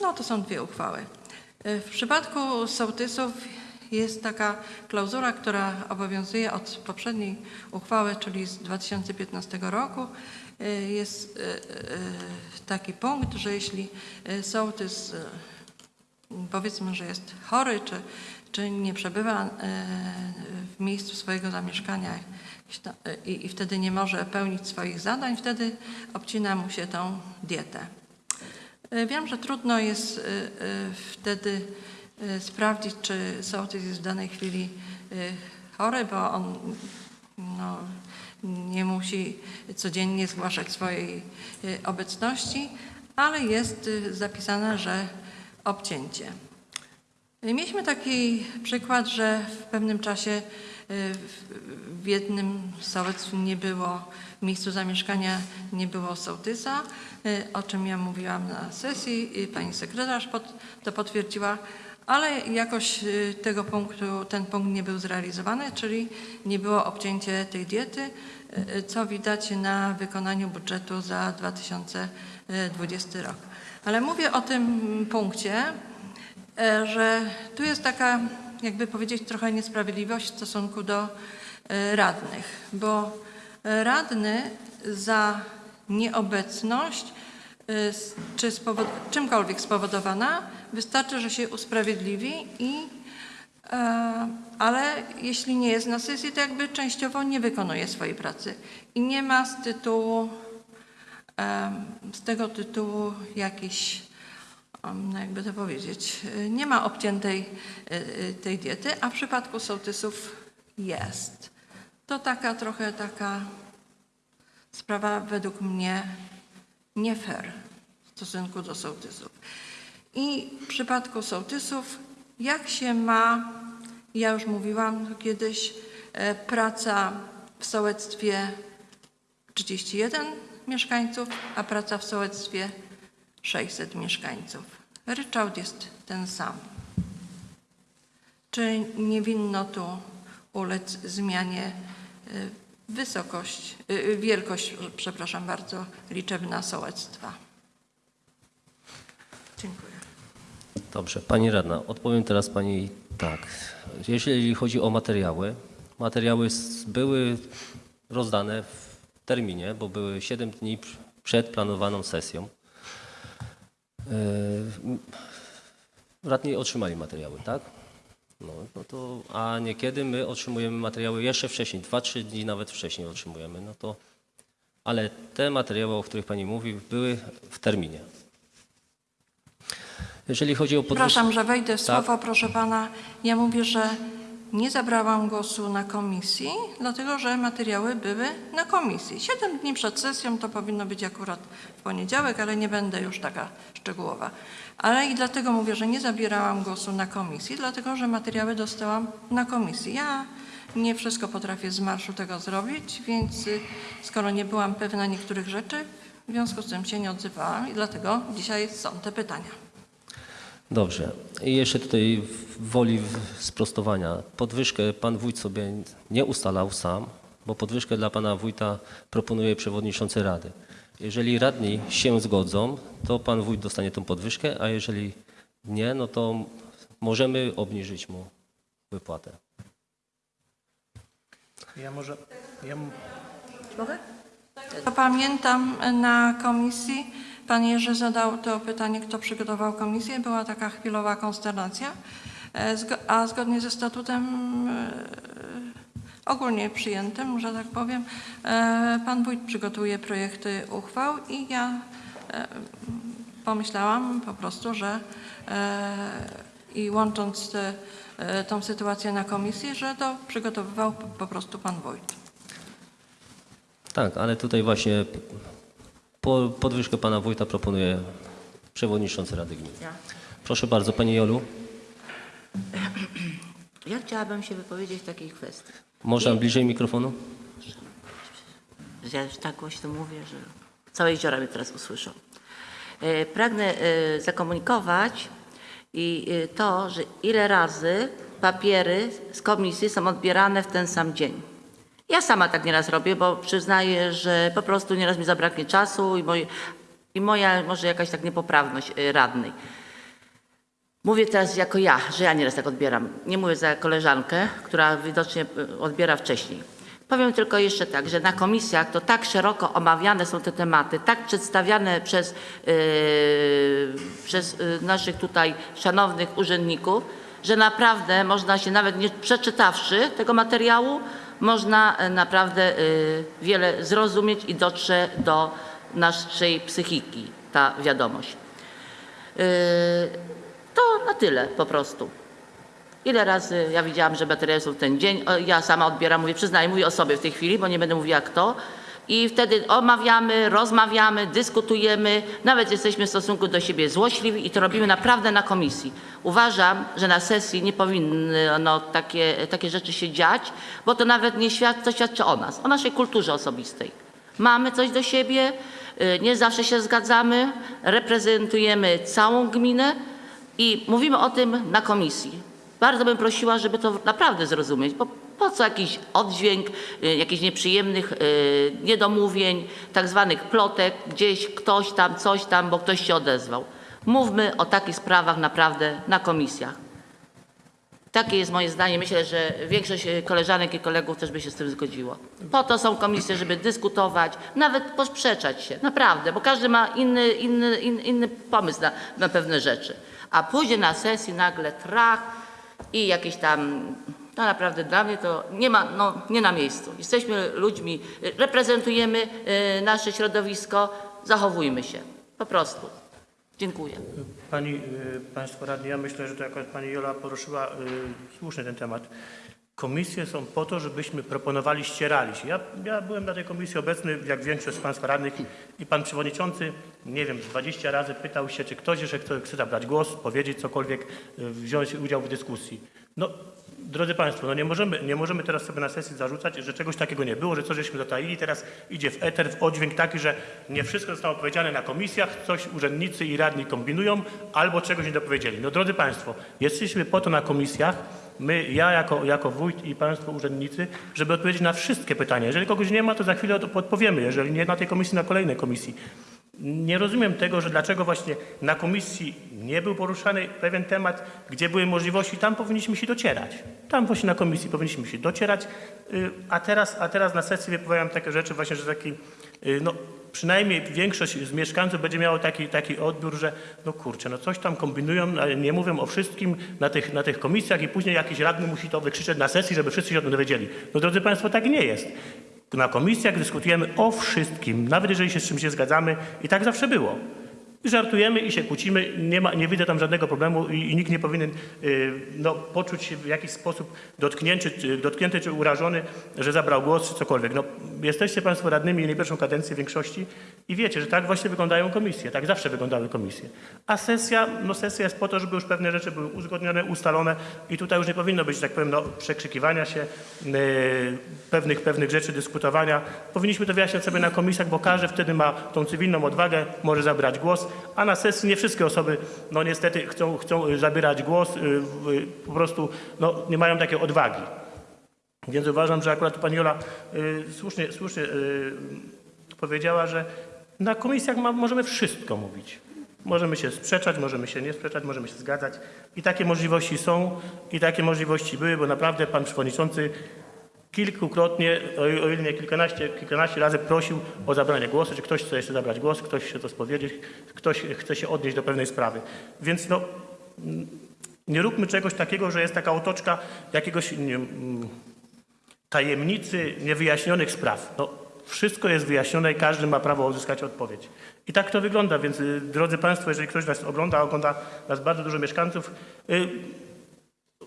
No to są dwie uchwały. Y, W przypadku sołtysów jest taka klauzura, która obowiązuje od poprzedniej uchwały, czyli z 2015 roku. Y, Jest y, taki punkt, że jeśli sołtys powiedzmy, że jest chory, czy, czy nie przebywa e, w miejscu swojego zamieszkania e, i, i wtedy nie może pełnić swoich zadań, wtedy obcina mu się tą dietę. E, Wiem, że trudno jest e, e, wtedy sprawdzić, czy sołtys jest w danej chwili chory, bo on no, nie musi codziennie zgłaszać swojej obecności, ale jest zapisane, że obcięcie. Mieliśmy taki przykład, że w pewnym czasie w jednym sołectwie nie było, w miejscu zamieszkania nie było sołtysa, y, o czym ja mówiłam na sesji, y, pani sekretarz pod, to potwierdziła, ale jakoś y, tego punktu, ten punkt nie był zrealizowany, czyli nie było obcięcie tej diety, y, co widać na wykonaniu budżetu za 2020 rok. Ale mówię o tym punkcie, że tu jest taka, jakby powiedzieć, trochę niesprawiedliwość w stosunku do radnych, bo radny za nieobecność e, s- czy spowod- czymkolwiek spowodowana, wystarczy, że się usprawiedliwi i E, ale jeśli nie jest na sesji, to jakby częściowo nie wykonuje swojej pracy i nie ma z tytułu, em, z tego tytułu jakiś, em, no jakby to powiedzieć, e, nie ma obciętej e, e, tej diety, a w przypadku sołtysów jest. To taka trochę taka sprawa według mnie nie fair w stosunku do sołtysów. I w przypadku sołtysów, jak się ma, ja już mówiłam kiedyś, e, praca w sołectwie 31 mieszkańców, a praca w sołectwie 600 mieszkańców. Ryczałt jest ten sam. Czy nie winno tu ulec zmianie wysokość, e, wielkość, przepraszam bardzo, liczebna sołectwa? Dziękuję. Dobrze, pani radna, odpowiem teraz pani tak. Jeżeli chodzi o materiały, materiały były rozdane w terminie, bo były 7 dni pr- przed planowaną sesją. Radni otrzymali materiały, tak? No, no to, a niekiedy my otrzymujemy materiały jeszcze wcześniej, 2-3 dni nawet wcześniej otrzymujemy, no to, ale te materiały, o których pani mówi, były w terminie. Jeżeli chodzi o podwyżkę... Przepraszam, że wejdę w Tak. słowo, proszę pana. Ja mówię, że nie zabrałam głosu na komisji, dlatego że materiały były na komisji. Siedem dni przed sesją to powinno być akurat w poniedziałek, ale nie będę już taka szczegółowa. Ale i dlatego mówię, że nie zabierałam głosu na komisji, dlatego że materiały dostałam na komisji. Ja nie wszystko potrafię z marszu tego zrobić, więc y, skoro nie byłam pewna niektórych rzeczy, w związku z tym się nie odzywałam i dlatego dzisiaj są te pytania. Dobrze. I jeszcze tutaj w woli sprostowania. Podwyżkę pan wójt sobie nie ustalał sam, bo podwyżkę dla pana wójta proponuje przewodniczący rady. Jeżeli radni się zgodzą, to pan wójt dostanie tą podwyżkę, a jeżeli nie, no to możemy obniżyć mu wypłatę. Ja może... Ja, m- To pamiętam na komisji, pan Jerzy zadał to pytanie, kto przygotował komisję. Była taka chwilowa konsternacja, E, a zgodnie ze statutem e, ogólnie przyjętym, że tak powiem, e, pan wójt przygotuje projekty uchwał i ja pomyślałam po prostu, że i łącząc te, tą sytuację na komisji, że to przygotowywał po prostu pan wójt. Tak, ale tutaj właśnie po, podwyżkę pana wójta proponuje przewodniczący Rady Gminy. Proszę bardzo, pani Jolu, Ja chciałabym się wypowiedzieć w takiej kwestii. można bliżej mikrofonu? Ja już tak głośno mówię, że całe jeziora mnie teraz usłyszą. E, Pragnę e, zakomunikować i e, to, że ile razy papiery z komisji są odbierane w ten sam dzień. Ja sama tak nieraz robię, bo przyznaję, że po prostu nieraz mi zabraknie czasu i, i moja może jakaś tak niepoprawność e, radnej. Mówię teraz jako ja, że ja nieraz tak odbieram. Nie mówię za koleżankę, która widocznie y, odbiera wcześniej. Powiem tylko jeszcze tak, że na komisjach to tak szeroko omawiane są te tematy, tak przedstawiane przez, yy, przez yy, naszych tutaj szanownych urzędników, że naprawdę można się nawet nie przeczytawszy tego materiału, można y, naprawdę y, wiele zrozumieć i dotrze do naszej psychiki ta wiadomość. Yy, To na tyle po prostu. Ile razy ja widziałam, że baterie są w ten dzień, ja sama odbieram, mówię, przyznaję, mówię o sobie w tej chwili, bo nie będę mówiła kto. I wtedy omawiamy, rozmawiamy, dyskutujemy, nawet jesteśmy w stosunku do siebie złośliwi i to robimy naprawdę na komisji. Uważam, że na sesji nie powinny no, takie, takie rzeczy się dziać, bo to nawet nie świad to świadczy o nas, o naszej kulturze osobistej. Mamy coś do siebie, y, nie zawsze się zgadzamy, reprezentujemy całą gminę i mówimy o tym na komisji. Bardzo bym prosiła, żeby to naprawdę zrozumieć, bo po co jakiś oddźwięk y, jakichś nieprzyjemnych y, niedomówień, tak zwanych plotek, gdzieś ktoś tam, coś tam, bo ktoś się odezwał. Mówmy o takich sprawach naprawdę na komisjach. Takie jest moje zdanie. Myślę, że większość e, koleżanek i kolegów też by się z tym zgodziło. Po to są komisje, żeby dyskutować, nawet posprzeczać się. Naprawdę, bo każdy ma inny, inny, inny, inny pomysł na, na pewne rzeczy. A później na sesji nagle trach i jakieś tam... No naprawdę dla mnie to nie ma, no nie na miejscu. Jesteśmy ludźmi, reprezentujemy e, nasze środowisko, zachowujmy się. Po prostu. Dziękuję. Pani, y, Państwo radni, ja myślę, że to jako Pani Jola poruszyła y, słusznie ten temat. Komisje są po to, żebyśmy proponowali, ścierali się. Ja, ja byłem na tej komisji obecny, jak większość z Państwa radnych i Pan Przewodniczący, nie wiem, 20 razy pytał się, czy ktoś jeszcze chce, chce zabrać głos, powiedzieć cokolwiek, y, wziąć udział w dyskusji. No, drodzy Państwo, no nie możemy, nie możemy teraz sobie na sesji zarzucać, że czegoś takiego nie było, że coś żeśmy zataili, teraz idzie w eter, w oddźwięk taki, że nie wszystko zostało powiedziane na komisjach, coś urzędnicy i radni kombinują, albo czegoś nie dopowiedzieli. No drodzy Państwo, jesteśmy po to na komisjach, my, ja jako, jako wójt i Państwo urzędnicy, żeby odpowiedzieć na wszystkie pytania. Jeżeli kogoś nie ma, to za chwilę od- odpowiemy, jeżeli nie na tej komisji, na kolejnej komisji. Nie rozumiem tego, że dlaczego właśnie na komisji nie był poruszany pewien temat, gdzie były możliwości, tam powinniśmy się docierać. Tam właśnie na komisji powinniśmy się docierać, y, a teraz, a teraz na sesji wypowiadam takie rzeczy właśnie, że taki, y, no przynajmniej większość z mieszkańców będzie miało taki, taki odbiór, że no kurczę, no coś tam kombinują, ale nie mówią o wszystkim na tych, na tych komisjach i później jakiś radny musi to wykrzyczeć na sesji, żeby wszyscy się o tym dowiedzieli. No drodzy Państwo, tak nie jest. Na komisjach dyskutujemy o wszystkim, nawet jeżeli się z czymś nie zgadzamy i tak zawsze było. Żartujemy i się kłócimy, nie, ma, nie widzę tam żadnego problemu i, i nikt nie powinien y, no, poczuć się w jakiś sposób dotknięty, czy- dotknięty czy urażony, że zabrał głos czy cokolwiek. No, jesteście Państwo radnymi nie pierwszą kadencję większości i wiecie, że tak właśnie wyglądają komisje, tak zawsze wyglądały komisje. A sesja, no sesja jest po to, żeby już pewne rzeczy były uzgodnione, ustalone i tutaj już nie powinno być, tak powiem, no, przekrzykiwania się, y, pewnych, pewnych rzeczy, dyskutowania. Powinniśmy to wyjaśniać sobie na komisjach, bo każdy wtedy ma tą cywilną odwagę, może zabrać głos, a na sesji nie wszystkie osoby, no niestety chcą, chcą zabierać głos, y, po prostu no, nie mają takiej odwagi. Więc uważam, że akurat pani Jola y, słusznie, słusznie y, powiedziała, że na komisjach ma, możemy wszystko mówić. Możemy się sprzeczać, możemy się nie sprzeczać, możemy się zgadzać. I takie możliwości są i takie możliwości były, bo naprawdę pan przewodniczący kilkukrotnie, o ile nie kilkanaście, kilkanaście razy prosił o zabranie głosu, czy ktoś chce jeszcze zabrać głos, ktoś chce to spowiedzieć, ktoś chce się odnieść do pewnej sprawy. Więc no, mm, nie róbmy czegoś takiego, że jest taka otoczka jakiegoś nie, mm, tajemnicy niewyjaśnionych spraw. No, wszystko jest wyjaśnione i każdy ma prawo uzyskać odpowiedź. I tak to wygląda, więc y, drodzy Państwo, jeżeli ktoś nas ogląda, ogląda nas bardzo dużo mieszkańców, y,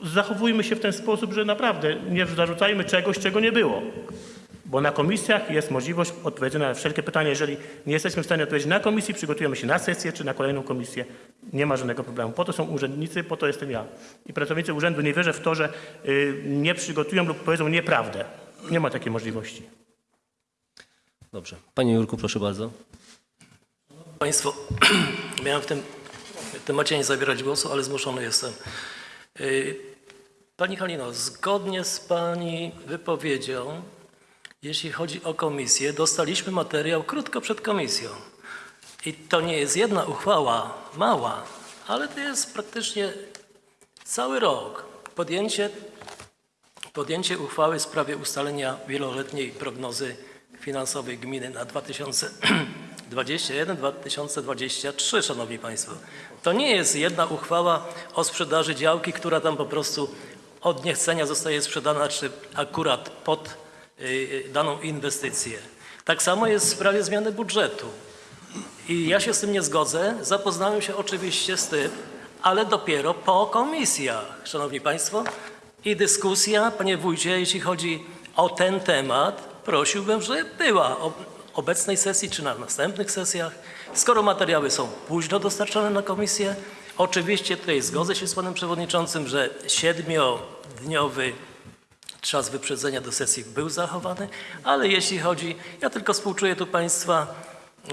zachowujmy się w ten sposób, że naprawdę nie zarzucajmy czegoś, czego nie było. Bo na komisjach jest możliwość odpowiedzenia na wszelkie pytania. Jeżeli nie jesteśmy w stanie odpowiedzieć na komisji, przygotujemy się na sesję czy na kolejną komisję. Nie ma żadnego problemu. Po to są urzędnicy, po to jestem ja. I pracownicy urzędu nie wierzę w to, że y, nie przygotują lub powiedzą nieprawdę. Nie ma takiej możliwości. Dobrze. Panie Jurku, proszę bardzo. Państwo, miałem w tym temacie nie zabierać głosu, ale zmuszony jestem. Pani Halino, zgodnie z Pani wypowiedzią, jeśli chodzi o komisję, dostaliśmy materiał krótko przed komisją. I to nie jest jedna uchwała, mała, ale to jest praktycznie cały rok. Podjęcie, podjęcie uchwały w sprawie ustalenia wieloletniej prognozy finansowej gminy na 2021-2023, Szanowni Państwo. To nie jest jedna uchwała o sprzedaży działki, która tam po prostu od niechcenia zostaje sprzedana, czy akurat pod y, daną inwestycję. Tak samo jest w sprawie zmiany budżetu. I ja się z tym nie zgodzę. Zapoznałem się oczywiście z tym, ale dopiero po komisjach, Szanowni Państwo. I dyskusja, Panie Wójcie, jeśli chodzi o ten temat, prosiłbym, żeby była o obecnej sesji czy na następnych sesjach. Skoro materiały są późno dostarczane na komisję, oczywiście tutaj zgodzę się z Panem Przewodniczącym, że siedmiodniowy czas wyprzedzenia do sesji był zachowany, ale jeśli chodzi, ja tylko współczuję tu Państwa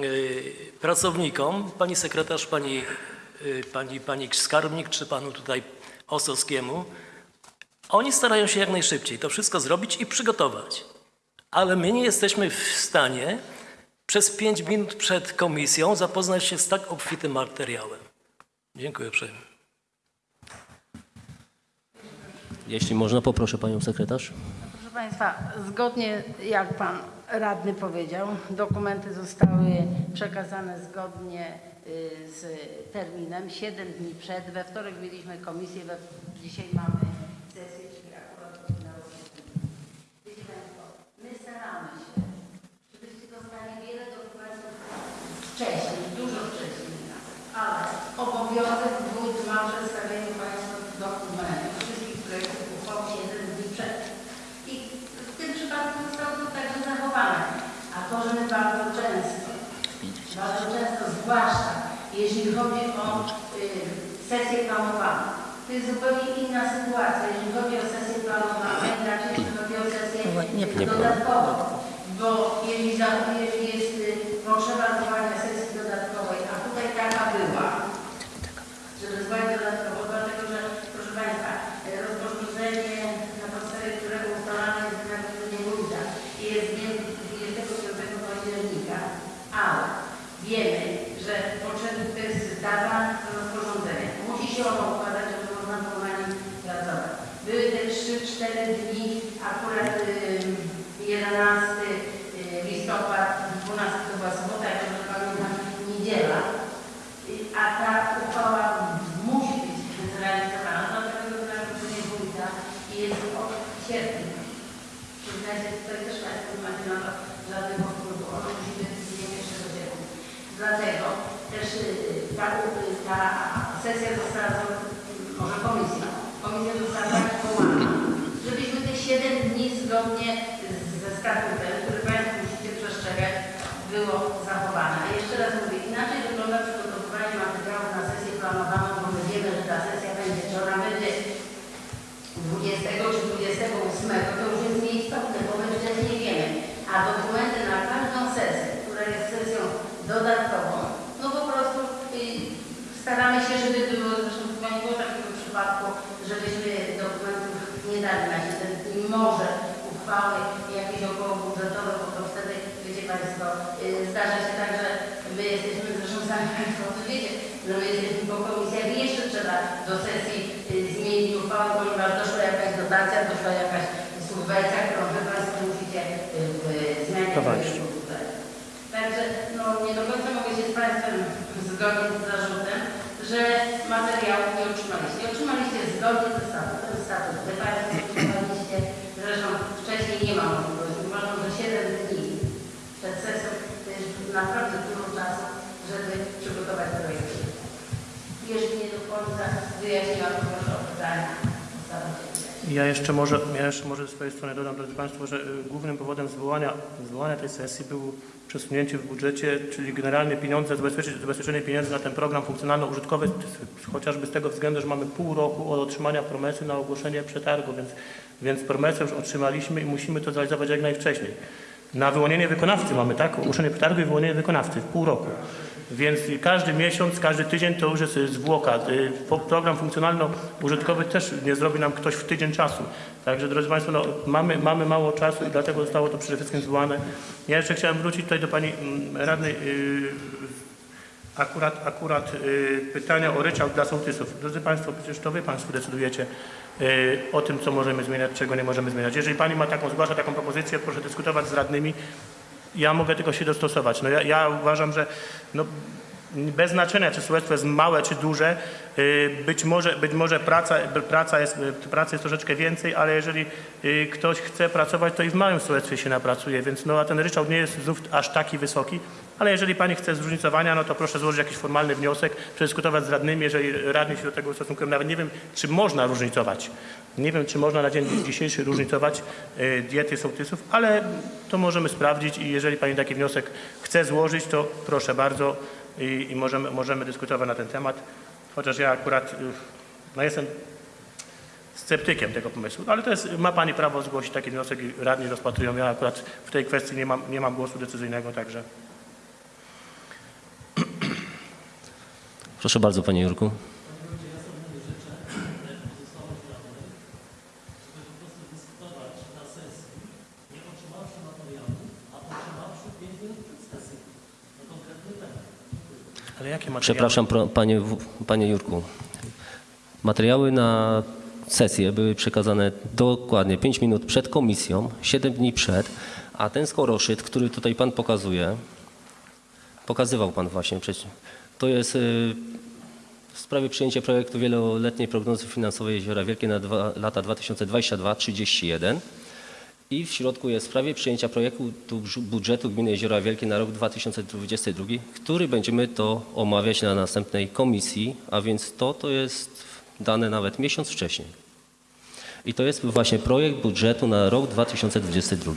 y, pracownikom, Pani sekretarz, Pani, y, pani, pani skarbnik czy Panu tutaj Osowskiemu, oni starają się jak najszybciej to wszystko zrobić i przygotować. Ale my nie jesteśmy w stanie przez pięć minut przed komisją zapoznać się z tak obfitym materiałem. Dziękuję uprzejmie. Jeśli można, poproszę Panią sekretarz. Proszę Państwa, zgodnie jak Pan radny powiedział, dokumenty zostały przekazane zgodnie y, z terminem, 7 dni przed. We wtorek mieliśmy komisję, we, dzisiaj mamy sesję, czyli akurat godzina 18. Wiecie Państwo, my staramy się, żebyście dostali wiele dokumentów wcześniej, dużo wcześniej, ale obowiązek wójt ma przedstawienie Państwu dokumentów, wszystkich projektów uchwał 7 dni przed. I w tym przypadku zostało to także zachowane. A to, że my bardzo często, bardzo często, zwłaszcza jeśli chodzi o y, sesję planowaną, to jest zupełnie inna sytuacja. Jeśli chodzi o sesję planowaną, inaczej jeśli chodzi o sesję dodatkową. Bo jeśli, za, jeśli jest y, potrzeba zwołania sesji dodatkowej, a tutaj taka była, żeby zwołać dodatkowo, musiała układać, żeby można było na nim pracować. Były te 3-4 dni, akurat 11 y, listopad, 12 chyba sobota, jak dobrze pamiętam, niedziela, y, a ta uchwała musi być zrealizowana, no dlatego że nie wójta i jest od sierpnia. Przyznajcie, tutaj też tak Państwo nie macie na to żadnego wpływu, ono musi być z dniem 1 Dlatego też y, ta, ta sesja została, zo- może komisja, komisja została tak powołana, żebyśmy te 7 dni zgodnie ze statutem, który Państwo musicie przestrzegać, było zachowane. A jeszcze raz mówię, inaczej wygląda przygotowywanie materiału na sesję planowaną, bo my wiemy, że ta sesja będzie, czy ona będzie 20 czy 28, to już jest nieistotne, bo my wcześniej wiemy. A dokumenty na każdą sesję, która jest sesją dodatkową, no po prostu y, staramy się, żeby było, zresztą chyba nie było takiego przypadku, żebyśmy dokumentów nie dali na 7 dni. Może uchwały jakieś okołobudżetowe, bo to wtedy, wiecie Państwo, y, zdarza się tak, że my jesteśmy, zresztą sami Państwo o tym wiecie, że my jesteśmy po komisjach i jeszcze trzeba do sesji y, zmienić uchwałę, ponieważ doszła jakaś dotacja, doszła jakaś subwencja, którą Wy Państwo musicie y, budżetu. Także no, nie do końca mogę się z Państwem zgodzić z zarzutem, że materiałów nie otrzymaliście. Otrzymaliście zgodnie ze statutem. Statut Państwo otrzymaliście, zresztą wcześniej nie ma możliwości. Uważam, że 7 dni przed sesją to jest naprawdę dużo czasu, żeby przygotować projekt. Jeszcze nie do końca wyjaśniłam proszę o pytania. Ja jeszcze może, ja jeszcze może ze swojej strony dodam, drodzy Państwo, że y, głównym powodem zwołania, zwołania tej sesji było przesunięcie w budżecie, czyli generalnie pieniądze, zabezpieczenie pieniędzy na ten program funkcjonalno-użytkowy, chociażby z tego względu, że mamy pół roku od otrzymania promesy na ogłoszenie przetargu, więc, więc promesę już otrzymaliśmy i musimy to zrealizować jak najwcześniej. Na wyłonienie wykonawcy mamy, tak? Ogłoszenie przetargu i wyłonienie wykonawcy w pół roku. Więc każdy miesiąc, każdy tydzień to już jest zwłoka. Y, Program funkcjonalno-użytkowy też nie zrobi nam ktoś w tydzień czasu. Także drodzy Państwo, no, mamy, mamy mało czasu i dlatego zostało to przede wszystkim zwołane. Ja jeszcze chciałem wrócić tutaj do Pani mm, Radnej y, akurat, akurat y, pytania o ryczałt dla sołtysów. Drodzy Państwo, przecież to Wy Państwo decydujecie o tym, co możemy zmieniać, czego nie możemy zmieniać. Jeżeli Pani ma taką, zgłasza taką propozycję, proszę dyskutować z radnymi. Ja mogę tylko się dostosować. No ja, ja uważam, że no, bez znaczenia, czy sołectwo jest małe, czy duże, y, być może, być może praca, praca, jest, y, pracy jest troszeczkę więcej, ale jeżeli y, ktoś chce pracować, to i w małym sołectwie się napracuje, więc no, a ten ryczałt nie jest znów aż taki wysoki, ale jeżeli Pani chce zróżnicowania, no to proszę złożyć jakiś formalny wniosek, przedyskutować z radnymi, jeżeli radni się do tego ustosunkują. Nawet nie wiem, czy można różnicować. Nie wiem, czy można na dzień dzisiejszy różnicować y, diety sołtysów, ale to możemy sprawdzić i jeżeli Pani taki wniosek chce złożyć, to proszę bardzo i, i możemy, możemy dyskutować na ten temat. Chociaż ja akurat y, no jestem sceptykiem tego pomysłu, ale to jest, ma Pani prawo zgłosić taki wniosek i radni rozpatrują. Ja akurat w tej kwestii nie mam, nie mam głosu decyzyjnego, także Proszę bardzo, Panie Jurku. Przepraszam, panie, panie Jurku. Materiały na sesję były przekazane dokładnie 5 minut przed komisją, 7 dni przed, a ten skoroszyt, który tutaj pan pokazuje, pokazywał pan właśnie, przecież, to jest y, w sprawie przyjęcia projektu wieloletniej prognozy finansowej Jeziora Wielkie na dwa, lata 2022-2031 i w środku jest w sprawie przyjęcia projektu budżetu gminy Jeziora Wielkie na rok 2022, który będziemy to omawiać na następnej komisji, a więc to, to jest dane nawet miesiąc wcześniej. I to jest właśnie projekt budżetu na rok 2022.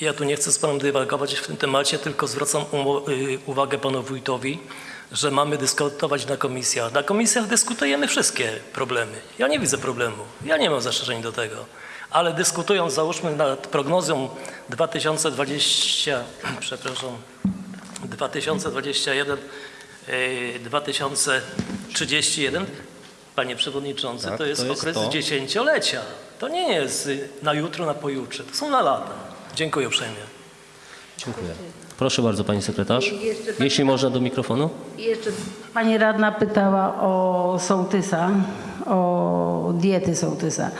Ja tu nie chcę z Panem dywagować w tym temacie, tylko zwracam y, uwagę Panu Wójtowi, że mamy dyskutować na komisjach. Na komisjach dyskutujemy wszystkie problemy. Ja nie widzę problemu. Ja nie mam zastrzeżeń do tego. Ale dyskutując, załóżmy nad prognozą 2020, przepraszam, 2021, y, 2031, Panie Przewodniczący, Tak, to jest, jest okres to. dziesięciolecia. To nie jest y, na jutro, na pojutrze. To są na lata. Dziękuję uprzejmie. Dziękuję. Proszę bardzo, pani sekretarz. Pani- Jeśli można do mikrofonu. Jeszcze pani radna pytała o sołtysa, o diety sołtysa.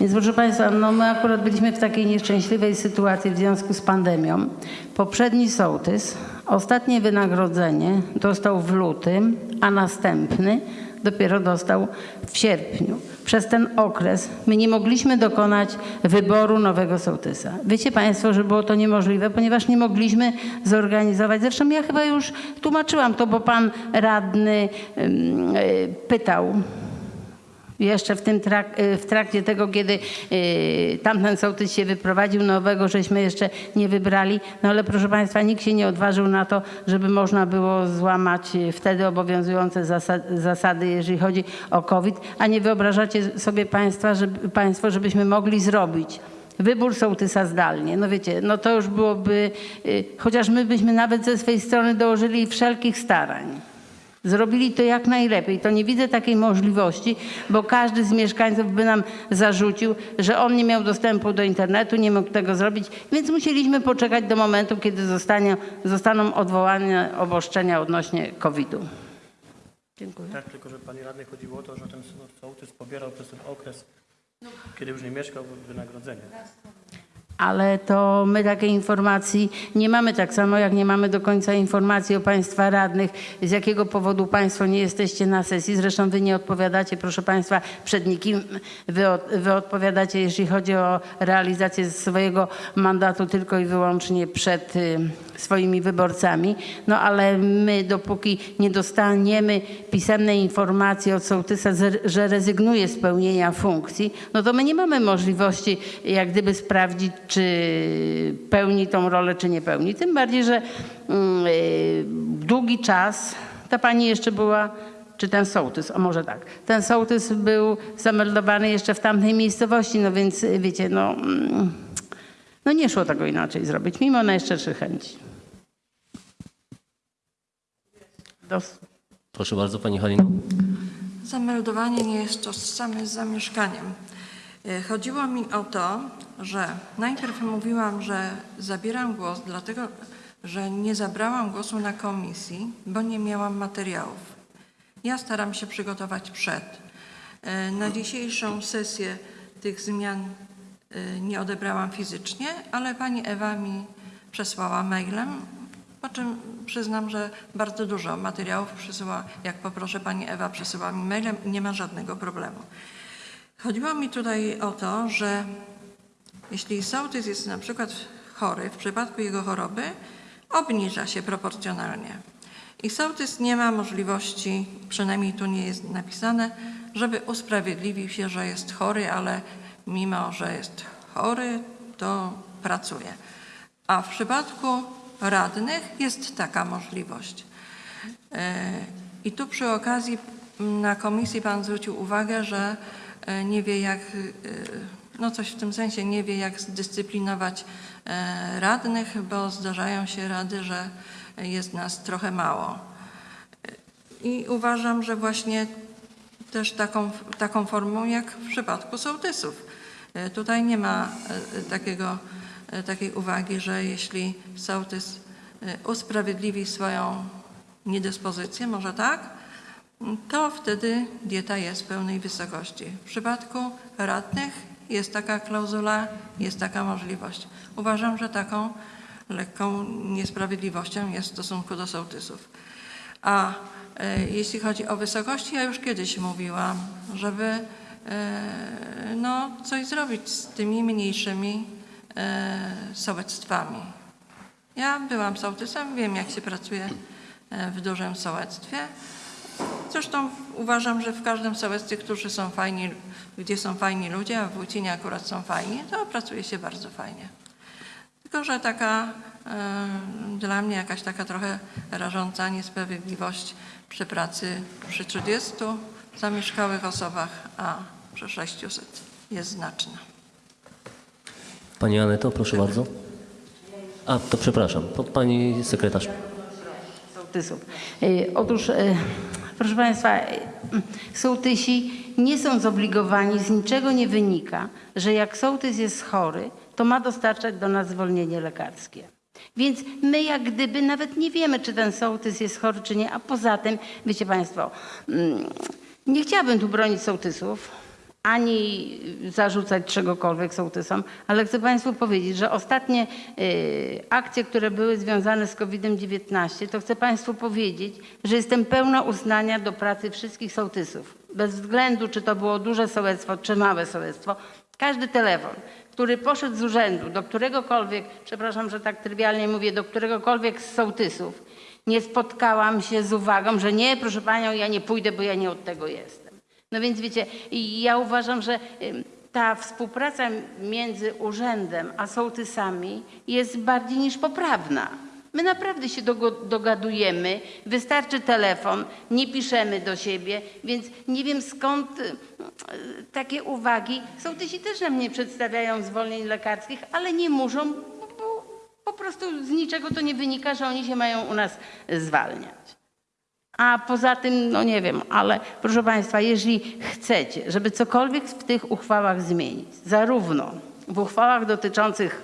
Więc proszę Państwa, no my akurat byliśmy w takiej nieszczęśliwej sytuacji w związku z pandemią. Poprzedni sołtys ostatnie wynagrodzenie dostał w lutym, a następny dopiero dostał w sierpniu. Przez ten okres my nie mogliśmy dokonać wyboru nowego sołtysa. Wiecie Państwo, że było to niemożliwe, ponieważ nie mogliśmy zorganizować. Zresztą ja chyba już tłumaczyłam to, bo pan radny y, pytał jeszcze w, tym trak, y, w trakcie tego, kiedy y, tamten sołtys się wyprowadził, nowego żeśmy jeszcze nie wybrali. No ale proszę Państwa, nikt się nie odważył na to, żeby można było złamać y, wtedy obowiązujące zasady, zasady, jeżeli chodzi o COVID. A nie wyobrażacie sobie Państwa, żeby, Państwo, żebyśmy mogli zrobić wybór sołtysa zdalnie. No wiecie, no to już byłoby, y, chociaż my byśmy nawet ze swojej strony dołożyli wszelkich starań. Zrobili to jak najlepiej. To nie widzę takiej możliwości, bo każdy z mieszkańców by nam zarzucił, że on nie miał dostępu do internetu, nie mógł tego zrobić, więc musieliśmy poczekać do momentu, kiedy zostanie, zostaną odwołane obostrzenia odnośnie COVID-u. Dziękuję. Tak, tylko że pani radnej chodziło o to, że ten sołtys pobierał przez ten okres, kiedy już nie mieszkał, wynagrodzenie. Ale to my takiej informacji nie mamy, tak samo jak nie mamy do końca informacji o Państwa radnych, z jakiego powodu Państwo nie jesteście na sesji. Zresztą Wy nie odpowiadacie, proszę Państwa, przed nikim. Wy, od, wy odpowiadacie, jeśli chodzi o realizację swojego mandatu, tylko i wyłącznie przed y, swoimi wyborcami. No ale my, dopóki nie dostaniemy pisemnej informacji od sołtysa, że- rezygnuje z pełnienia funkcji, no to my nie mamy możliwości jak gdyby sprawdzić, czy pełni tą rolę, czy nie pełni. Tym bardziej, że mm, y, długi czas ta pani jeszcze była czy ten sołtys, o może tak, ten sołtys był zameldowany jeszcze w tamtej miejscowości, no więc wiecie, no, mm, no nie szło tego inaczej zrobić, mimo najszczerszych chęci. Dos- Proszę bardzo, pani Halino. Zameldowanie nie jest tożsame z zamieszkaniem. E, Chodziło mi o to, że najpierw mówiłam, że zabieram głos, dlatego że nie zabrałam głosu na komisji, bo nie miałam materiałów. Ja staram się przygotować przed. E, Na dzisiejszą sesję tych zmian nie odebrałam fizycznie, ale pani Ewa mi przesłała mailem, po czym przyznam, że bardzo dużo materiałów przysyła, jak poproszę pani Ewa, przysyła mi mailem nie ma żadnego problemu. Chodziło mi tutaj o to, że jeśli sołtys jest na przykład chory, w przypadku jego choroby obniża się proporcjonalnie. I sołtys nie ma możliwości, przynajmniej tu nie jest napisane, żeby usprawiedliwił się, że jest chory, ale mimo, że jest chory, to pracuje. A w przypadku radnych jest taka możliwość. E, I tu przy okazji na komisji Pan zwrócił uwagę, że e, nie wie jak, e, no coś w tym sensie, nie wie jak zdyscyplinować radnych, bo zdarzają się rady, że jest nas trochę mało. I uważam, że właśnie też taką, taką formą jak w przypadku sołtysów. E, Tutaj nie ma e, takiego, e, takiej uwagi, że jeśli sołtys usprawiedliwi swoją niedyspozycję, może tak, to wtedy dieta jest pełnej wysokości. W przypadku radnych jest taka klauzula, jest taka możliwość. Uważam, że taką lekką niesprawiedliwością jest w stosunku do sołtysów. A jeśli chodzi o wysokości, ja już kiedyś mówiłam, żeby e, no, coś zrobić z tymi mniejszymi e, sołectwami. Ja byłam sołtysem, wiem jak się pracuje e, w dużym sołectwie. Zresztą uważam, że w każdym sołectwie, którzy są fajni, gdzie są fajni ludzie, a w Wójcinie akurat są fajni, to pracuje się bardzo fajnie. Tylko, że taka e, dla mnie jakaś taka trochę rażąca niesprawiedliwość przy pracy przy 30 zamieszkałych osobach, a przy 600 jest znaczna. Pani Aneto, proszę bardzo. A, to przepraszam, to pani sekretarz. sołtysów. Y, Otóż, y, proszę Państwa, y, sołtysi nie są zobligowani, z niczego nie wynika, że jak sołtys jest chory, to ma dostarczać do nas zwolnienie lekarskie. Więc my jak gdyby nawet nie wiemy, czy ten sołtys jest chory, czy nie. A poza tym, wiecie Państwo, mm, nie chciałabym tu bronić sołtysów, ani zarzucać czegokolwiek sołtysom, ale chcę Państwu powiedzieć, że ostatnie y, akcje, które były związane z COVID-19, to chcę Państwu powiedzieć, że jestem pełna uznania do pracy wszystkich sołtysów. Bez względu, czy to było duże sołectwo, czy małe sołectwo. Każdy telefon, który poszedł z urzędu do któregokolwiek, przepraszam, że tak trywialnie mówię, do któregokolwiek z sołtysów, nie spotkałam się z uwagą, że nie, proszę Panią, ja nie pójdę, bo ja nie od tego jestem. No więc wiecie, ja uważam, że ta współpraca między urzędem a sołtysami jest bardziej niż poprawna. My naprawdę się dogadujemy, wystarczy telefon, nie piszemy do siebie, więc nie wiem skąd y, takie uwagi. Sołtysi też nam nie przedstawiają zwolnień lekarskich, ale nie muszą, bo po prostu z niczego to nie wynika, że oni się mają u nas zwalniać. A poza tym, no nie wiem, ale proszę Państwa, jeżeli chcecie, żeby cokolwiek w tych uchwałach zmienić, zarówno w uchwałach dotyczących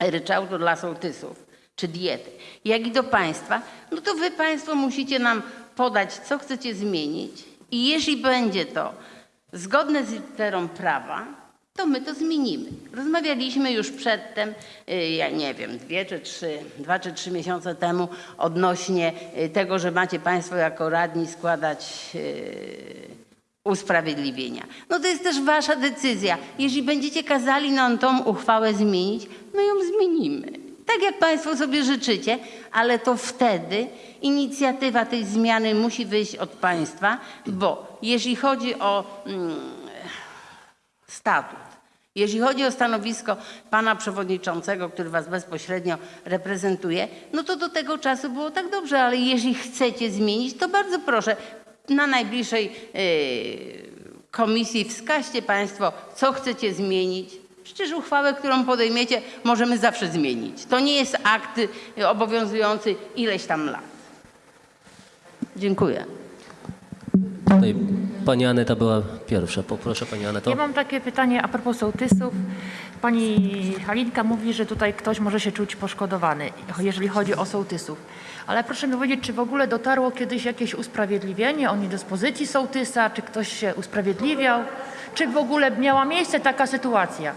ryczałtu dla sołtysów czy diety, jak i do Państwa, no to Wy Państwo musicie nam podać, co chcecie zmienić i jeśli będzie to zgodne z literą prawa, to my to zmienimy. Rozmawialiśmy już przedtem, y, ja nie wiem, dwie czy trzy, dwa czy trzy miesiące temu odnośnie y, tego, że macie Państwo jako radni składać y, usprawiedliwienia. No to jest też wasza decyzja. Jeśli będziecie kazali nam tą uchwałę zmienić, my ją zmienimy. Tak jak Państwo sobie życzycie, ale to wtedy inicjatywa tej zmiany musi wyjść od Państwa, bo jeśli chodzi o mm, statut, jeśli chodzi o stanowisko pana przewodniczącego, który was bezpośrednio reprezentuje, no to do tego czasu było tak dobrze, ale jeśli chcecie zmienić, to bardzo proszę, na najbliższej yy, komisji wskaźcie państwo, co chcecie zmienić. Przecież uchwałę, którą podejmiecie, możemy zawsze zmienić. To nie jest akt y, obowiązujący ileś tam lat. Dziękuję. Tutaj pani Aneta była pierwsza. Poproszę pani Aneto. Ja mam takie pytanie a propos sołtysów. Pani Halinka mówi, że tutaj ktoś może się czuć poszkodowany, jeżeli chodzi o sołtysów. Ale proszę mi powiedzieć, czy w ogóle dotarło kiedyś jakieś usprawiedliwienie o niedyspozycji sołtysa, czy ktoś się usprawiedliwiał, czy w ogóle miała miejsce taka sytuacja?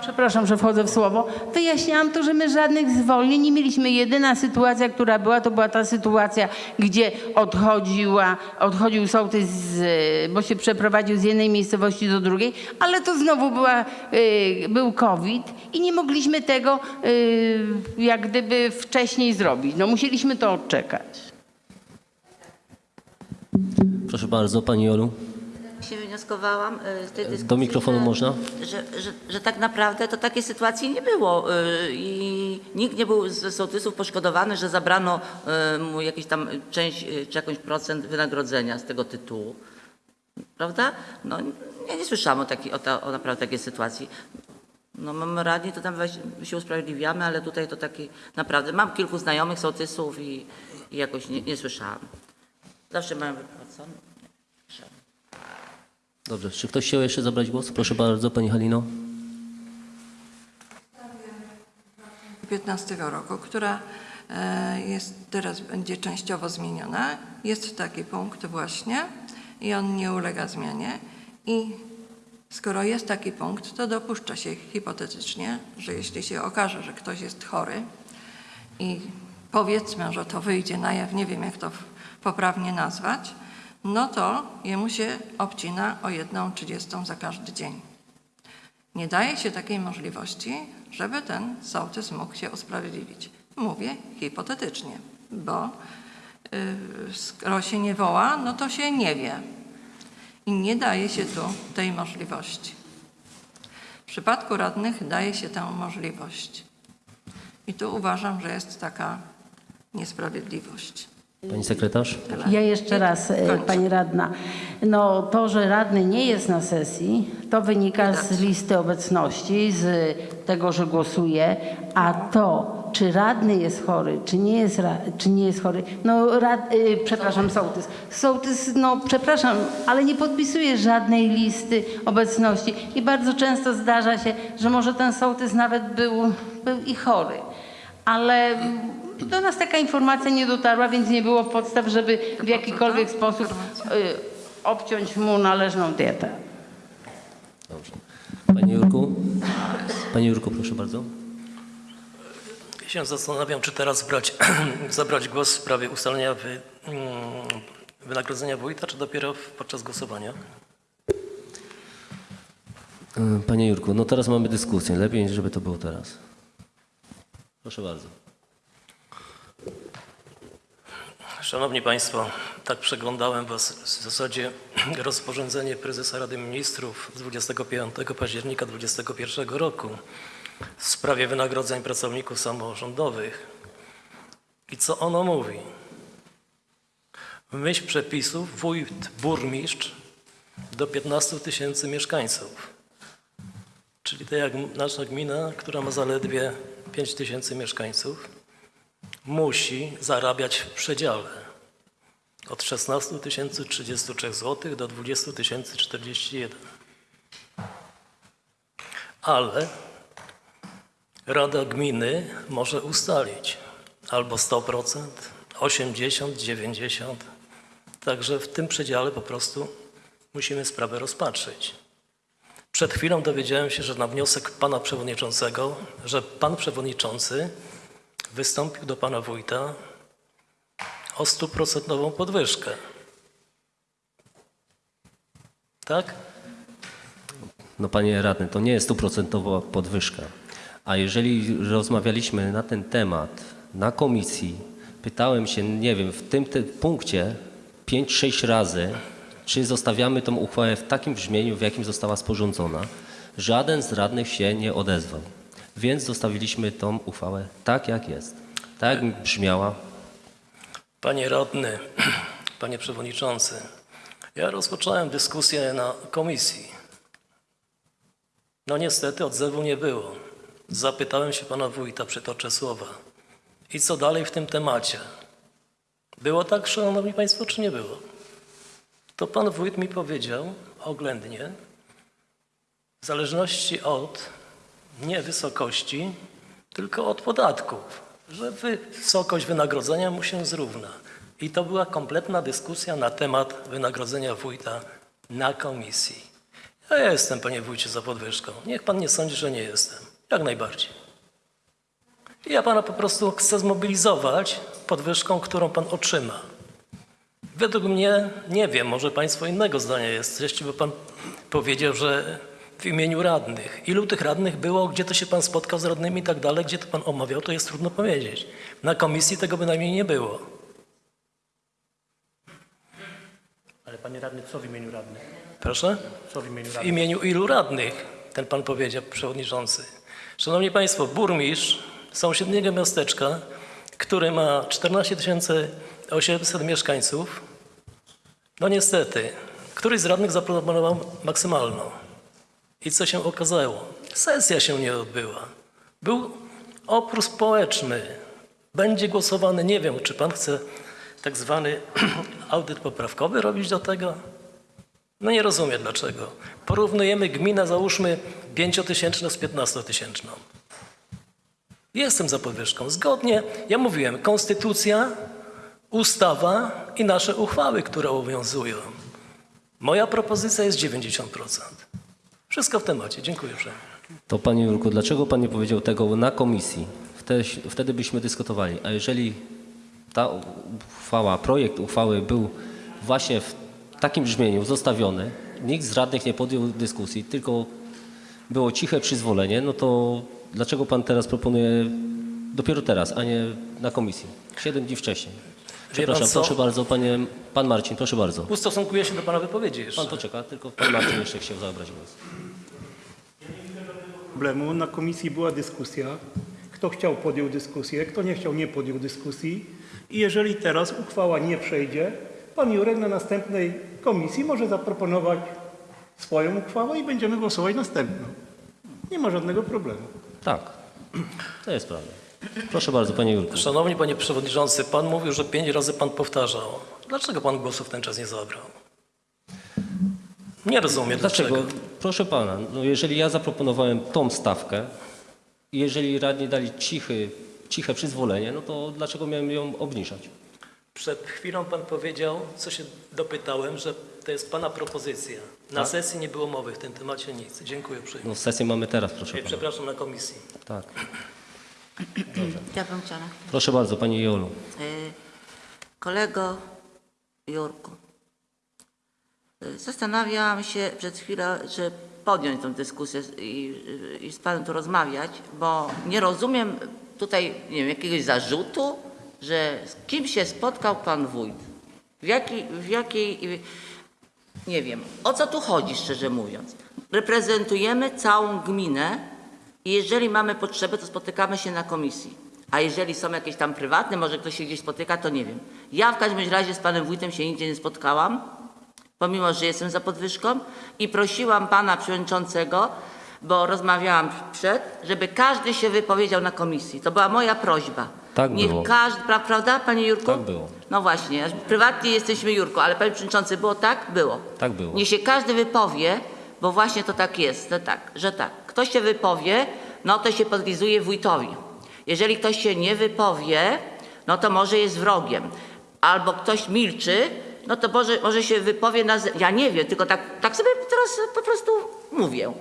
Przepraszam, że wchodzę w słowo. Wyjaśniałam to, że my żadnych zwolnień nie mieliśmy. Jedyna sytuacja, która była, to była ta sytuacja, gdzie odchodziła, odchodził sołtys, bo się przeprowadził z jednej miejscowości do drugiej, ale to znowu była, y, był COVID i nie mogliśmy tego y, jak gdyby wcześniej zrobić. No musieliśmy to odczekać. Proszę bardzo, pani Jolu. Się wywnioskowałam y, z tej dyskusji, Do mikrofonu że, można? Że, że, że tak naprawdę to takiej sytuacji nie było y, i nikt nie był z sołtysów poszkodowany, że zabrano y, mu jakieś tam część czy jakąś procent wynagrodzenia z tego tytułu. Prawda? No, ja nie słyszałam o, takiej, o, ta, o naprawdę takiej sytuacji. No mamy radni, to tam weź, się usprawiedliwiamy, ale tutaj to taki naprawdę, mam kilku znajomych sołtysów i, i jakoś nie, nie słyszałam. Zawsze mają wypłacone. Dobrze. Czy ktoś chciał jeszcze zabrać głos? Proszę bardzo, pani Halino. 2015 roku, która e, jest teraz będzie częściowo zmieniona. Jest taki punkt właśnie i on nie ulega zmianie. I skoro jest taki punkt, to dopuszcza się hipotetycznie, że jeśli się okaże, że ktoś jest chory i powiedzmy, że to wyjdzie na jaw, nie wiem jak to poprawnie nazwać, no to jemu się obcina o jedną trzydziestą za każdy dzień. Nie daje się takiej możliwości, żeby ten sołtys mógł się usprawiedliwić. Mówię hipotetycznie, bo y, skoro się nie woła, no to się nie wie. I nie daje się tu tej możliwości. W przypadku radnych daje się tę możliwość. I tu uważam, że jest taka niesprawiedliwość. Pani sekretarz. Ja jeszcze raz, e, Kończę. Pani Radna. No to, że radny nie jest na sesji, to wynika z listy obecności, z tego, że głosuje, a to, czy radny jest chory, czy nie jest, ra, czy nie jest chory. No, rad, y, przepraszam, sołtys. Sołtys, no przepraszam, ale nie podpisuje żadnej listy obecności. I bardzo często zdarza się, że może ten sołtys nawet był, był i chory. Ale do nas taka informacja nie dotarła, więc nie było podstaw, żeby w jakikolwiek sposób y, obciąć mu należną dietę. Dobrze. Panie Jurku? Panie Jurku, proszę bardzo. Ja się zastanawiam, czy teraz brać, zabrać głos w sprawie ustalenia wy, mm, wynagrodzenia wójta, czy dopiero podczas głosowania. E, Panie Jurku, no teraz mamy dyskusję. Lepiej, żeby to było teraz. Proszę bardzo. Szanowni Państwo, tak przeglądałem Was w zasadzie rozporządzenie prezesa Rady Ministrów z 25 października 2021 roku w sprawie wynagrodzeń pracowników samorządowych. I co ono mówi? W myśl przepisów wójt, burmistrz do 15 tysięcy mieszkańców. Czyli tak jak nasza gmina, która ma zaledwie 5 tysięcy mieszkańców, musi zarabiać w przedziale od 16 033 zł do 20 041. Ale Rada Gminy może ustalić albo 100%, 80%, 90%. Także w tym przedziale po prostu musimy sprawę rozpatrzyć. Przed chwilą dowiedziałem się, że na wniosek pana przewodniczącego, że pan przewodniczący wystąpił do pana wójta o stuprocentową podwyżkę. Tak? No panie radny, to nie jest stuprocentowa podwyżka. A jeżeli rozmawialiśmy na ten temat na komisji, pytałem się, nie wiem, w tym punkcie 5-6 razy, czy zostawiamy tą uchwałę w takim brzmieniu, w jakim została sporządzona. Żaden z radnych się nie odezwał. Więc zostawiliśmy tą uchwałę tak, jak jest. Tak jak brzmiała. Panie radny, panie przewodniczący, ja rozpocząłem dyskusję na komisji. No niestety odzewu nie było. Zapytałem się pana wójta, przytoczę słowa. I co dalej w tym temacie? Było tak, szanowni państwo, czy nie było? To pan wójt mi powiedział oględnie, w zależności od nie wysokości, tylko od podatków, że wy- wysokość wynagrodzenia mu się zrówna. I to była kompletna dyskusja na temat wynagrodzenia wójta na komisji. Ja jestem, panie wójcie, za podwyżką. Niech pan nie sądzi, że nie jestem. Jak najbardziej. I ja pana po prostu chcę zmobilizować podwyżką, którą pan otrzyma. Według mnie, nie wiem, może Państwo innego zdania jesteście, bo Pan powiedział, że w imieniu radnych. Ilu tych radnych było, gdzie to się Pan spotkał z radnymi i tak dalej, gdzie to Pan omawiał, to jest trudno powiedzieć. Na komisji tego bynajmniej nie było. Ale panie radny, co w imieniu radnych? Proszę? Co w imieniu W radnych? imieniu ilu radnych, ten Pan powiedział, przewodniczący. Szanowni Państwo, burmistrz sąsiedniego miasteczka, który ma 14 800 mieszkańców, no niestety, któryś z radnych zaproponował maksymalną. I co się okazało? Sesja się nie odbyła. Był opór społeczny. Będzie głosowany, nie wiem, czy pan chce tak zwany audyt poprawkowy robić do tego? No nie rozumiem dlaczego. Porównujemy gminę, załóżmy, pięciotysięczną z piętnastotysięczną. Jestem za podwyżką. Zgodnie, ja mówiłem, konstytucja, ustawa i nasze uchwały, które obowiązują. Moja propozycja jest 90%. Wszystko w temacie. Dziękuję uprzejmie. To panie Jurku, dlaczego pan nie powiedział tego na komisji? Wtedy, wtedy byśmy dyskutowali. A jeżeli ta uchwała, projekt uchwały był właśnie w takim brzmieniu zostawiony, nikt z radnych nie podjął dyskusji, tylko było ciche przyzwolenie, no to dlaczego pan teraz proponuje dopiero teraz, a nie na komisji? Siedem dni wcześniej. Przepraszam, proszę bardzo, panie, pan Marcin, proszę bardzo. Ustosunkuję się do Pana wypowiedzi jeszcze. Pan poczeka, tylko pan Marcin jeszcze chciał zabrać głos. problemu. Na komisji była dyskusja. Kto chciał, podjął dyskusję, kto nie chciał, nie podjął dyskusji. I jeżeli teraz uchwała nie przejdzie, pan Jurek na następnej komisji może zaproponować swoją uchwałę i będziemy głosować następną. Nie ma żadnego problemu. Tak, to jest prawda. Proszę bardzo, panie Jurku. Szanowny panie przewodniczący, pan mówił, że pięć razy pan powtarzał. Dlaczego pan głosu w ten czas nie zabrał? Nie rozumiem Dlaczego? dlaczego. Proszę pana, no jeżeli ja zaproponowałem tą stawkę, i jeżeli radni dali cichy, ciche przyzwolenie, no to dlaczego miałem ją obniżać? Przed chwilą pan powiedział, co się dopytałem, że to jest pana propozycja. Na Tak. sesji nie było mowy w tym temacie nic. Dziękuję uprzejmie. No sesję mamy teraz, proszę pana. Przepraszam, na komisji. Tak. Ja bym chciała. Proszę bardzo, pani Jolu. Y, Kolego Jurku, y, zastanawiałam się przed chwilą, czy podjąć tę dyskusję i, i z Panem tu rozmawiać, bo nie rozumiem tutaj nie wiem, jakiegoś zarzutu, że z kim się spotkał Pan Wójt. W jakiej, w jakiej, nie wiem, o co tu chodzi szczerze mówiąc. Reprezentujemy całą gminę i jeżeli mamy potrzebę, to spotykamy się na komisji. A jeżeli są jakieś tam prywatne, może ktoś się gdzieś spotyka, to nie wiem. Ja w każdym razie z panem wójtem się nigdzie nie spotkałam, pomimo, że jestem za podwyżką i prosiłam pana przewodniczącego, bo rozmawiałam przed, żeby każdy się wypowiedział na komisji. To była moja prośba. Tak Niech było. każdy, pra, prawda panie Jurku? Tak było. No właśnie, prywatnie jesteśmy Jurku, ale panie przewodniczący, było tak? Było. Tak było. Niech się każdy wypowie, bo właśnie to tak jest, że tak, że tak. Ktoś się wypowie, no to się podlizuje wójtowi. Jeżeli ktoś się nie wypowie, no to może jest wrogiem. Albo ktoś milczy, no to może, może się wypowie na... Ja nie wiem, tylko tak, tak sobie teraz po prostu mówię.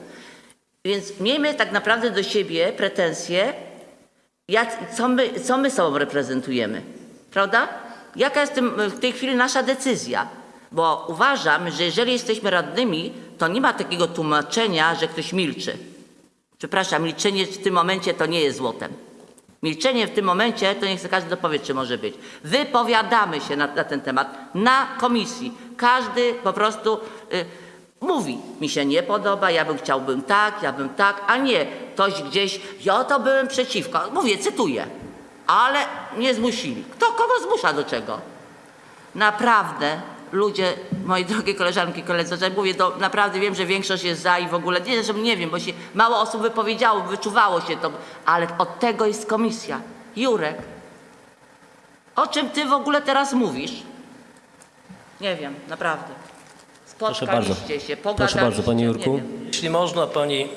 Więc miejmy tak naprawdę do siebie pretensje, jak, co, my, co my sobą reprezentujemy. Prawda? Jaka jest w tej chwili nasza decyzja? Bo uważam, że jeżeli jesteśmy radnymi, to nie ma takiego tłumaczenia, że ktoś milczy. Przepraszam, milczenie w tym momencie to nie jest złotem. Milczenie w tym momencie to niech sobie każdy dopowie, czy może być. Wypowiadamy się na, na ten temat na komisji. Każdy po prostu y, mówi, mi się nie podoba, ja bym chciałbym tak, ja bym tak, a nie ktoś gdzieś, ja to byłem przeciwko. Mówię, cytuję, ale nie zmusili. Kto kogo zmusza do czego? Naprawdę, ludzie, moje drogie koleżanki, koledzy, że mówię, to naprawdę wiem, że większość jest za i w ogóle, nie, że nie wiem, bo się mało osób wypowiedziało, wyczuwało się to, ale od tego jest komisja. Jurek, o czym ty w ogóle teraz mówisz? Nie wiem, naprawdę. Proszę bardzo. Spotkaliście się, Proszę bardzo, panie nie Jurku. Jeśli można, pani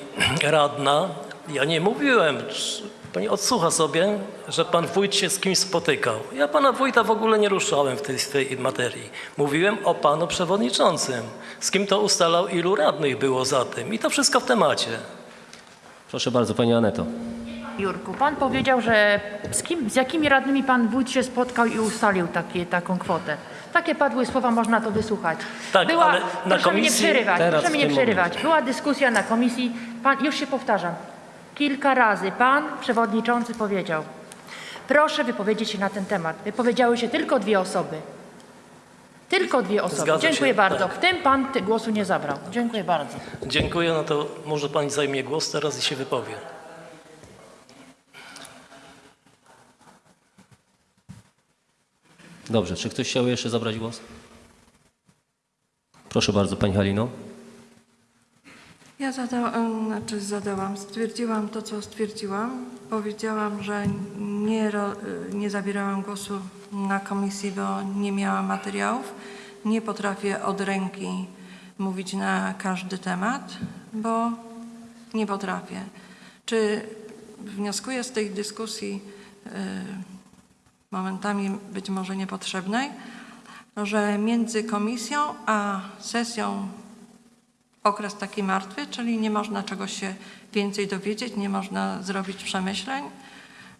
radna, ja nie mówiłem, pani odsłucha sobie, że pan wójt się z kimś spotykał. Ja pana wójta w ogóle nie ruszałem w tej, w tej materii. Mówiłem o panu przewodniczącym, z kim to ustalał, ilu radnych było za tym. I to wszystko w temacie. Proszę bardzo, pani Aneto. Jurku, pan powiedział, że z, kim, z jakimi radnymi pan wójt się spotkał i ustalił takie, taką kwotę. Takie padły słowa, można to wysłuchać. Tak, ale na proszę komisji- przerywać, Teraz, proszę mi w nie tym przerywać. Była dyskusja na komisji, pan, już się powtarzam, kilka razy pan przewodniczący powiedział, proszę wypowiedzieć się na ten temat. Wypowiedziały się tylko dwie osoby. Tylko dwie osoby. Zgadza się, Dziękuję bardzo. tak. W tym pan ty- głosu nie zabrał. Dziękuję bardzo. Dziękuję, no to może pani zajmie głos teraz i się wypowie. Dobrze, czy ktoś chciał jeszcze zabrać głos? Proszę bardzo, pani Halino. Ja zadałam, znaczy zadałam, stwierdziłam to, co stwierdziłam. Powiedziałam, że nie, ro, nie zabierałam głosu na komisji, bo nie miałam materiałów. Nie potrafię od ręki mówić na każdy temat, bo nie potrafię. Czy wnioskuję z tej dyskusji y, momentami być może niepotrzebnej, że między komisją a sesją okres taki martwy, czyli nie można czegoś się więcej dowiedzieć, nie można zrobić przemyśleń,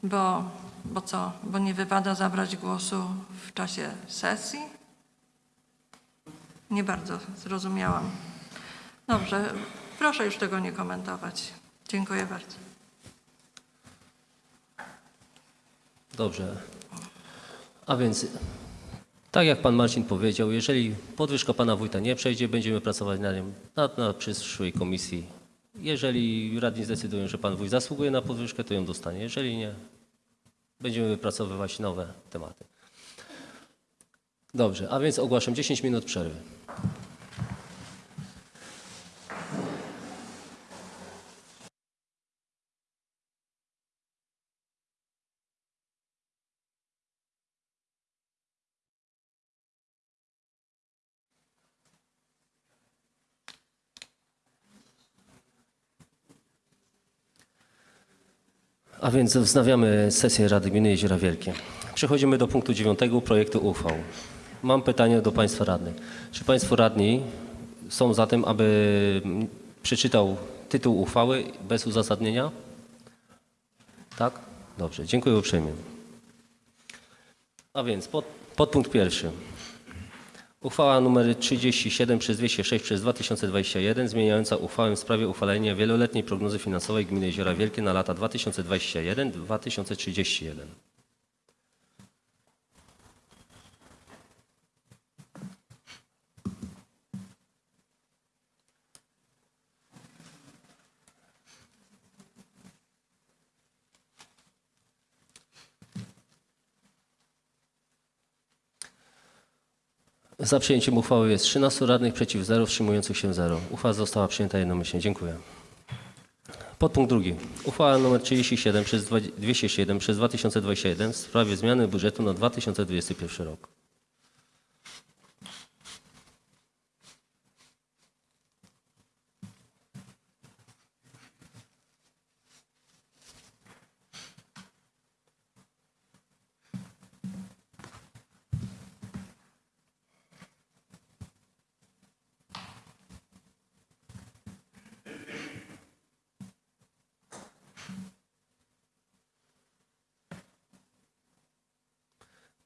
bo, bo co, bo nie wypada zabrać głosu w czasie sesji? Nie bardzo zrozumiałam. Dobrze, proszę już tego nie komentować. Dziękuję bardzo. Dobrze. A więc, tak jak pan Marcin powiedział, jeżeli podwyżka pana wójta nie przejdzie, będziemy pracować nad nią na, na przyszłej komisji. Jeżeli radni zdecydują, że pan wójt zasługuje na podwyżkę, to ją dostanie. Jeżeli nie, będziemy wypracowywać nowe tematy. Dobrze, a więc ogłaszam 10 minut przerwy. Więc wznawiamy sesję Rady Gminy Jeziora Wielkie. Przechodzimy do punktu dziewiątego projektu uchwał. Mam pytanie do Państwa radnych. Czy Państwo radni są za tym, aby przeczytał tytuł uchwały bez uzasadnienia? Tak? Dobrze, dziękuję uprzejmie. A więc pod, podpunkt pierwszy. Uchwała nr 37 przez 206 przez 2021 zmieniająca uchwałę w sprawie uchwalenia wieloletniej prognozy finansowej Gminy Jeziora Wielkie na lata 2021-2031. Za przyjęciem uchwały jest 13 radnych, przeciw 0, wstrzymujących się 0. Uchwała została przyjęta jednomyślnie. Dziękuję. Podpunkt drugi. Uchwała nr 37 przez dwa- 207 przez 2021 w sprawie zmiany budżetu na 2021 rok.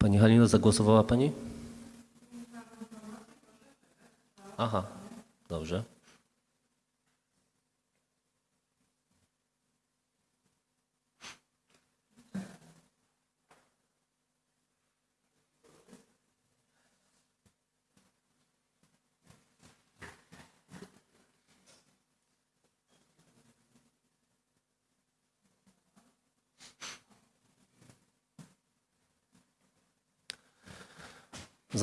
Pani Halino, zagłosowała Pani? Aha, dobrze.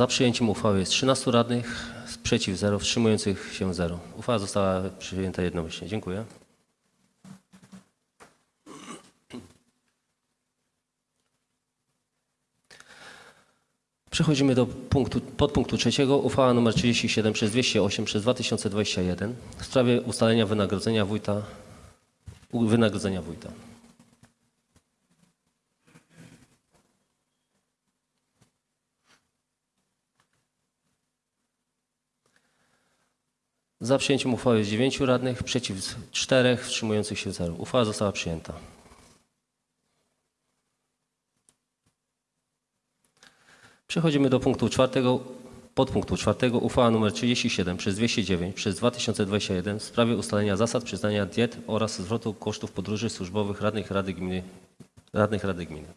Za przyjęciem uchwały jest 13 radnych, przeciw 0, wstrzymujących się 0. Uchwała została przyjęta jednomyślnie. Dziękuję. Przechodzimy do punktu, podpunktu trzeciego. Uchwała nr 37 przez 208 przez 2021 w sprawie ustalenia wynagrodzenia wójta, wynagrodzenia wójta. Za przyjęciem uchwały jest 9 radnych, przeciw 4, wstrzymujących się 0. Uchwała została przyjęta. Przechodzimy do punktu czwartego. Podpunktu czwartego uchwała nr 37 przez 209 przez 2021 w sprawie ustalenia zasad przyznania diet oraz zwrotu kosztów podróży służbowych radnych Rady Gminy. Radnych Rady Gminy.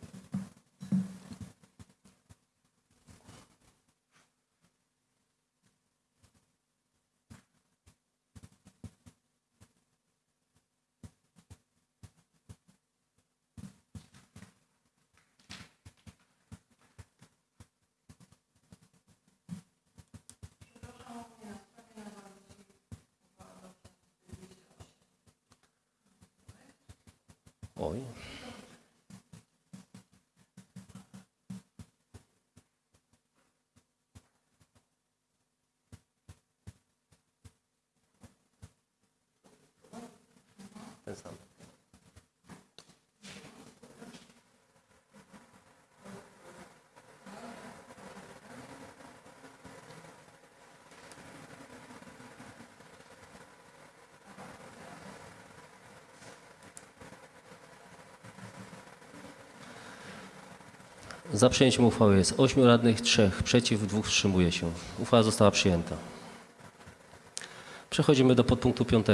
Oj. Ten sam. Za przyjęciem uchwały jest 8 radnych, 3 przeciw, 2 wstrzymuje się. Uchwała została przyjęta. Przechodzimy do podpunktu 5.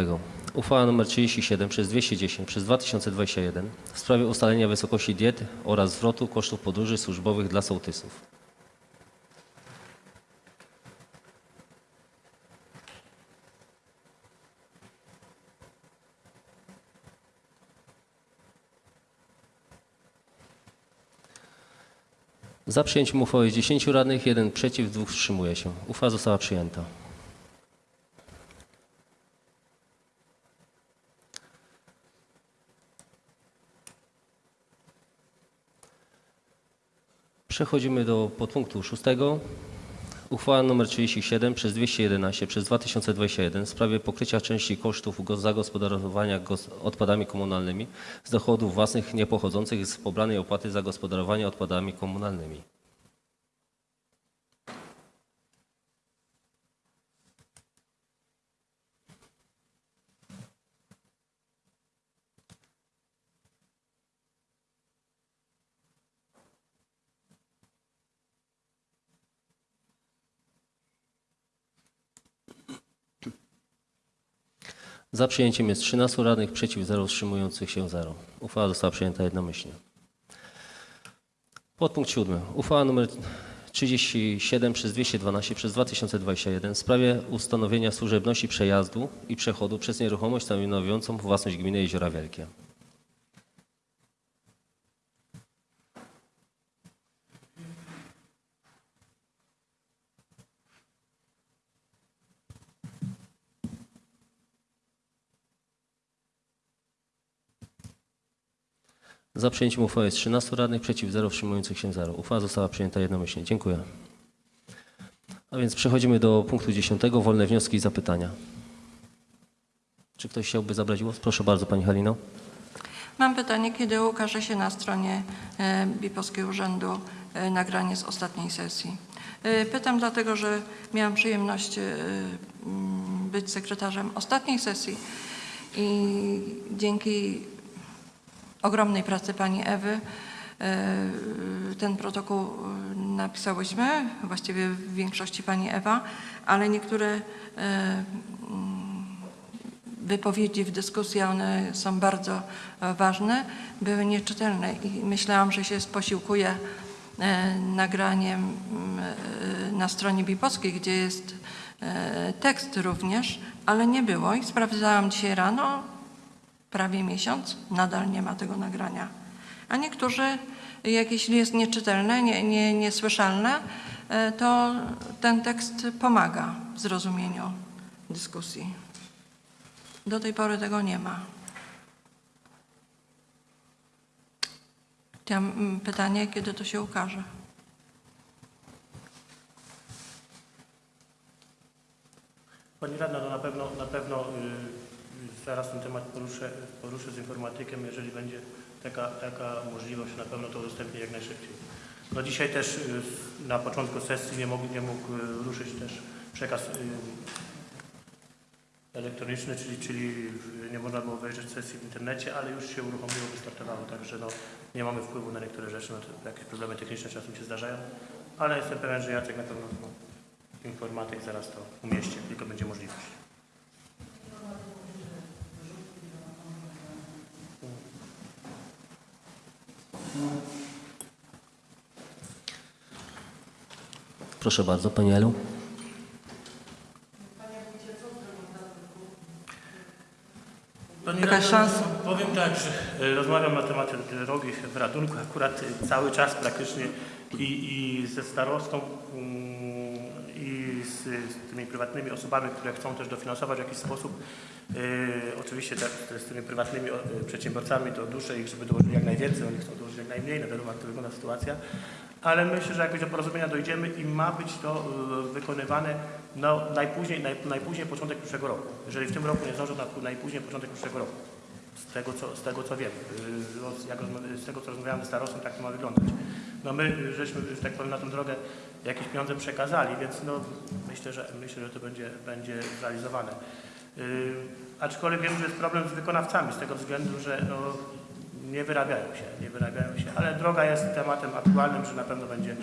Uchwała nr 37 przez 210 przez 2021 w sprawie ustalenia wysokości diet oraz zwrotu kosztów podróży służbowych dla sołtysów. Za przyjęciem uchwały jest 10 radnych, 1 przeciw, 2 wstrzymuje się. Uchwała została przyjęta. Przechodzimy do podpunktu szóstego. Uchwała nr 37 przez 211 przez 2021 w sprawie pokrycia części kosztów go- zagospodarowania gos- odpadami komunalnymi z dochodów własnych niepochodzących z pobranej opłaty za gospodarowanie odpadami komunalnymi. Za przyjęciem jest 13 radnych, przeciw 0, wstrzymujących się 0. Uchwała została przyjęta jednomyślnie. Podpunkt 7. Uchwała nr 37 przez 212 przez 2021 w sprawie ustanowienia służebności przejazdu i przechodu przez nieruchomość stanowiącą własność gminy Jeziora Wielkie. Za przyjęciem uchwały jest 13 radnych, przeciw 0, wstrzymujących się 0. Uchwała została przyjęta jednomyślnie. Dziękuję. A więc przechodzimy do punktu 10. Wolne wnioski i zapytania. Czy ktoś chciałby zabrać głos? Proszę bardzo, Pani Halino. Mam pytanie, kiedy ukaże się na stronie e, Bipolskiego Urzędu e, nagranie z ostatniej sesji? E, Pytam dlatego, że miałam przyjemność być sekretarzem ostatniej sesji i dzięki ogromnej pracy pani Ewy. E, ten protokół e, napisałyśmy, właściwie w większości pani Ewa, ale niektóre e, mm, wypowiedzi w dyskusji, one są bardzo ważne, były nieczytelne i myślałam, że się posiłkuję e, nagraniem na stronie Bipolskiej, gdzie jest tekst również, ale nie było i sprawdzałam dzisiaj rano, prawie miesiąc, nadal nie ma tego nagrania. A niektórzy, jak jeśli jest nieczytelne, nie, nie, niesłyszalne, e, to ten tekst pomaga w zrozumieniu dyskusji. Do tej pory tego nie ma. Chciałam mm, pytanie, kiedy to się ukaże? Pani Radna, no na pewno, na pewno y, zaraz ten temat poruszę, poruszę z informatykiem, jeżeli będzie taka, taka możliwość, na pewno to udostępnię jak najszybciej. No dzisiaj też y, na początku sesji nie mógł, nie mógł y, ruszyć też przekaz y, elektroniczny, czyli, czyli nie można było wejrzeć sesji w internecie, ale już się uruchomiło, wystartowało, także no, nie mamy wpływu na niektóre rzeczy, no to jakieś problemy techniczne czasem się zdarzają, ale jestem pewien, że Jacek na pewno informatyk zaraz to umieści, jak tylko będzie możliwość. Proszę bardzo, Pani Elu. Pani radna, szansa? Powiem tak, że e, rozmawiam na temat drogi w Radunku akurat e, cały czas praktycznie i, i ze starostą i z, z tymi prywatnymi osobami, które chcą też dofinansować w jakiś sposób. E, oczywiście te, z tymi prywatnymi e, przedsiębiorcami to duszę ich, żeby dołożyli jak najwięcej, oni chcą dołożyć jak najmniej, no wiadomo jak to wygląda sytuacja. Ale myślę, że jakoś do porozumienia dojdziemy i ma być to e, wykonywane no, najpóźniej, naj, najpóźniej początek przyszłego roku. Jeżeli w tym roku nie zdążą, to najpóźniej początek przyszłego roku. Z tego, co, z tego co wiem, Yy, rozma- z tego co rozmawiałem ze starostą, tak to ma wyglądać. No my yy, żeśmy, że tak powiem, na tę drogę jakieś pieniądze przekazali, więc no myślę, że myślę, że to będzie, będzie zrealizowane. Yy, aczkolwiek wiem, że jest problem z wykonawcami z tego względu, że no, nie wyrabiają się, nie wyrabiają się, ale droga jest tematem aktualnym, że na pewno będzie,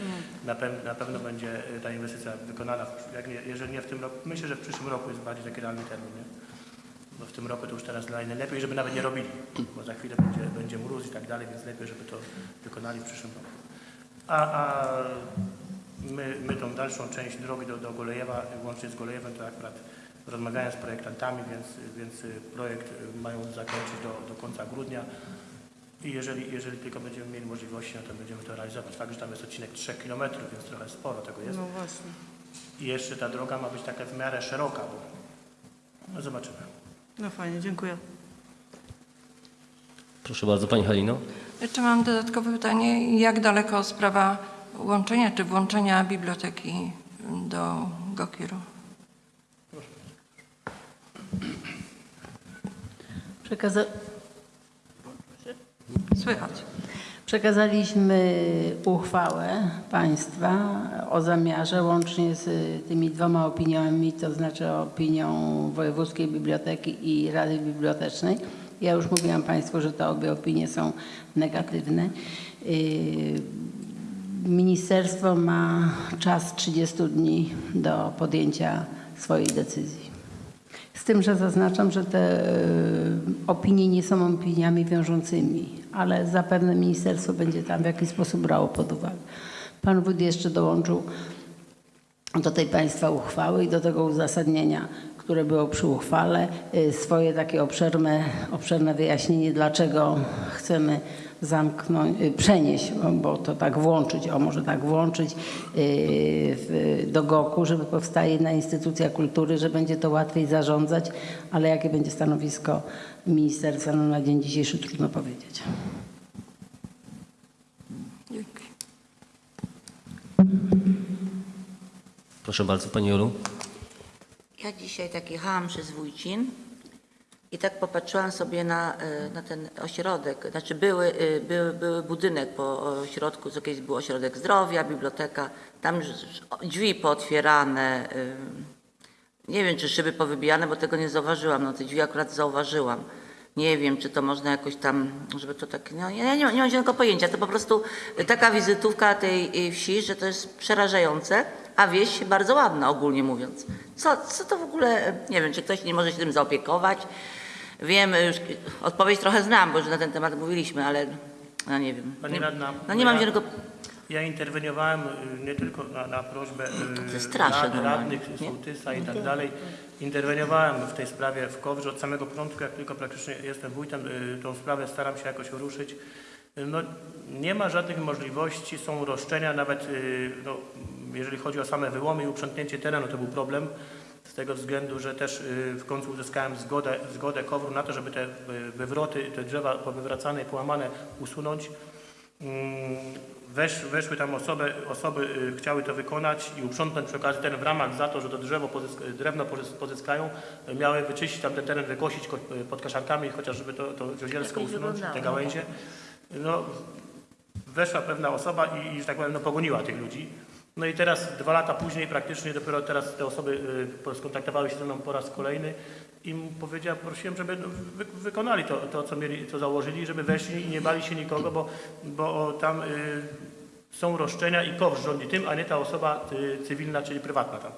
na, pe- na pewno będzie y, ta inwestycja wykonana, jak nie, jeżeli nie w tym roku, myślę, że w przyszłym roku jest bardziej taki realny termin, nie? Bo w tym roku to już teraz dla najlepiej, żeby nawet nie robili, bo za chwilę będzie, będzie mróz i tak dalej, więc lepiej, żeby to wykonali w przyszłym roku. A, a my, my tą dalszą część drogi do, do Golejewa, łącznie z Golejewem, to akurat rozmawiałem z projektantami, więc, więc projekt mają zakończyć do, do końca grudnia. I jeżeli, jeżeli tylko będziemy mieli możliwości, no to będziemy to realizować. Fakt, że tam jest odcinek 3 km, więc trochę sporo tego jest. No właśnie. I jeszcze ta droga ma być taka w miarę szeroka, bo no zobaczymy. No fajnie, dziękuję. Proszę bardzo, Pani Halino. Jeszcze mam dodatkowe pytanie. Jak daleko sprawa łączenia czy włączenia biblioteki do Gokiru. Przekaza- Słychać. Przekazaliśmy uchwałę państwa o zamiarze łącznie z tymi dwoma opiniami, to znaczy opinią Wojewódzkiej Biblioteki i Rady Bibliotecznej. Ja już mówiłam Państwu, że te obie opinie są negatywne. Ministerstwo ma czas 30 dni do podjęcia swojej decyzji. Z tym, że zaznaczam, że te e, opinie nie są opiniami wiążącymi, ale zapewne ministerstwo będzie tam w jakiś sposób brało pod uwagę. Pan wójt jeszcze dołączył do tej państwa uchwały i do tego uzasadnienia, które było przy uchwale, y, swoje takie obszerne, obszerne wyjaśnienie, dlaczego chcemy zamknąć, y, przenieść, bo- to tak włączyć, o może tak włączyć y, do GOK-u, żeby powstała jedna instytucja kultury, że będzie to łatwiej zarządzać, ale jakie będzie stanowisko ministerstwa no na dzień dzisiejszy trudno powiedzieć. Proszę bardzo, Pani Jolu. Ja dzisiaj tak jechałam przez Wójcin i tak popatrzyłam sobie na, e, na ten ośrodek. Znaczy były, e, były, były budynek po ośrodku, co kiedyś był ośrodek zdrowia, biblioteka. Tam drzwi pootwierane. e, Nie wiem, czy szyby powybijane, bo tego nie zauważyłam. No te drzwi akurat zauważyłam. Nie wiem, czy to można jakoś tam, żeby to tak, no ja nie, nie mam zielonego pojęcia. To po prostu taka wizytówka tej wsi, że to jest przerażające, a wieś bardzo ładna ogólnie mówiąc. Co, co to w ogóle, nie wiem, czy ktoś nie może się tym zaopiekować. Wiem, już odpowiedź trochę znam, bo już na ten temat mówiliśmy, ale no nie wiem. Pani radna, no nie mam ja- zielonego, Ja interweniowałem y, nie tylko na, na prośbę y, jest straszne rad, radnych, sołtysa i tak dalej. Interweniowałem w tej sprawie w Kowrze od samego początku, jak tylko praktycznie jestem wójtem, y, tą sprawę staram się jakoś ruszyć. Y, No, nie ma żadnych możliwości, są roszczenia, nawet y, no, jeżeli chodzi o same wyłomy i uprzątnięcie terenu, to był problem. Z tego względu, że też y, w końcu uzyskałem zgodę, zgodę Kowru na to, żeby te y, wywroty, te drzewa powywracane i połamane usunąć. Mm, Wesz, weszły tam osoby, osoby y, chciały to wykonać i uprzątnąć przy okazji teren w ramach za to, że to drzewo pozysk, drewno pozys- pozyskają, miały wyczyścić tam ten teren, wykosić ko, pod kaszarkami, chociaż żeby to, to zielsko Lepiej usunąć, te gałęzie. No, weszła pewna osoba i, i że tak powiem, no, pogoniła tych ludzi. No i teraz dwa lata później praktycznie dopiero teraz te osoby y, skontaktowały się ze mną po raz kolejny i powiedziałem, prosiłem, żeby no, wy, wykonali to, to, co mieli, co założyli, żeby weszli i nie bali się nikogo, bo, bo tam y, są roszczenia i kowsz rządzi tym, a nie ta osoba y, cywilna, czyli prywatna tam.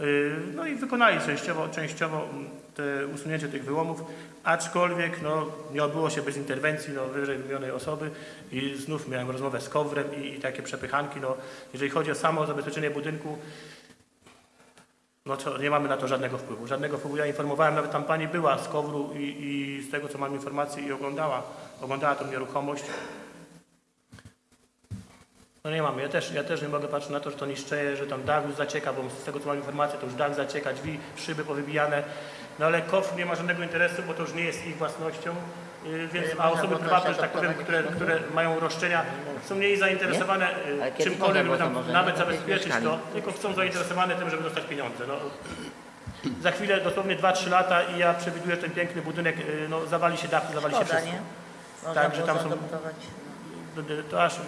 Y, No i wykonali częściowo, częściowo mm, te usunięcie tych wyłomów, aczkolwiek no, nie odbyło się bez interwencji no, wyżej wymienionej osoby i znów miałem rozmowę z Kowrem i, i takie przepychanki. No, jeżeli chodzi o samo zabezpieczenie budynku, no to nie mamy na to żadnego wpływu. Żadnego wpływu. Ja informowałem, nawet tam pani była z Kowru i, i z tego co mam informację i oglądała, oglądała tą nieruchomość. No nie mamy. Ja też, ja też nie mogę patrzeć na to, że to niszczeje, że tam dach już zacieka, bo z tego co mam informację, to już dach zacieka, drzwi, szyby powybijane. No ale KOF nie ma żadnego interesu, bo to już nie jest ich własnością. Yy, Więc, a osoby prywatne, że tak powiem, które, które mają roszczenia, są mniej zainteresowane kiedy czymkolwiek, żeby tam nawet zabezpieczyć to, tylko są zainteresowane tym, żeby dostać pieniądze. No, za chwilę, dosłownie 2-3 lata i ja przewiduję, że ten piękny budynek yy, no, zawali się dach, zawali się wszystko. nie? Można Tak, że było tam są-. To- aż y,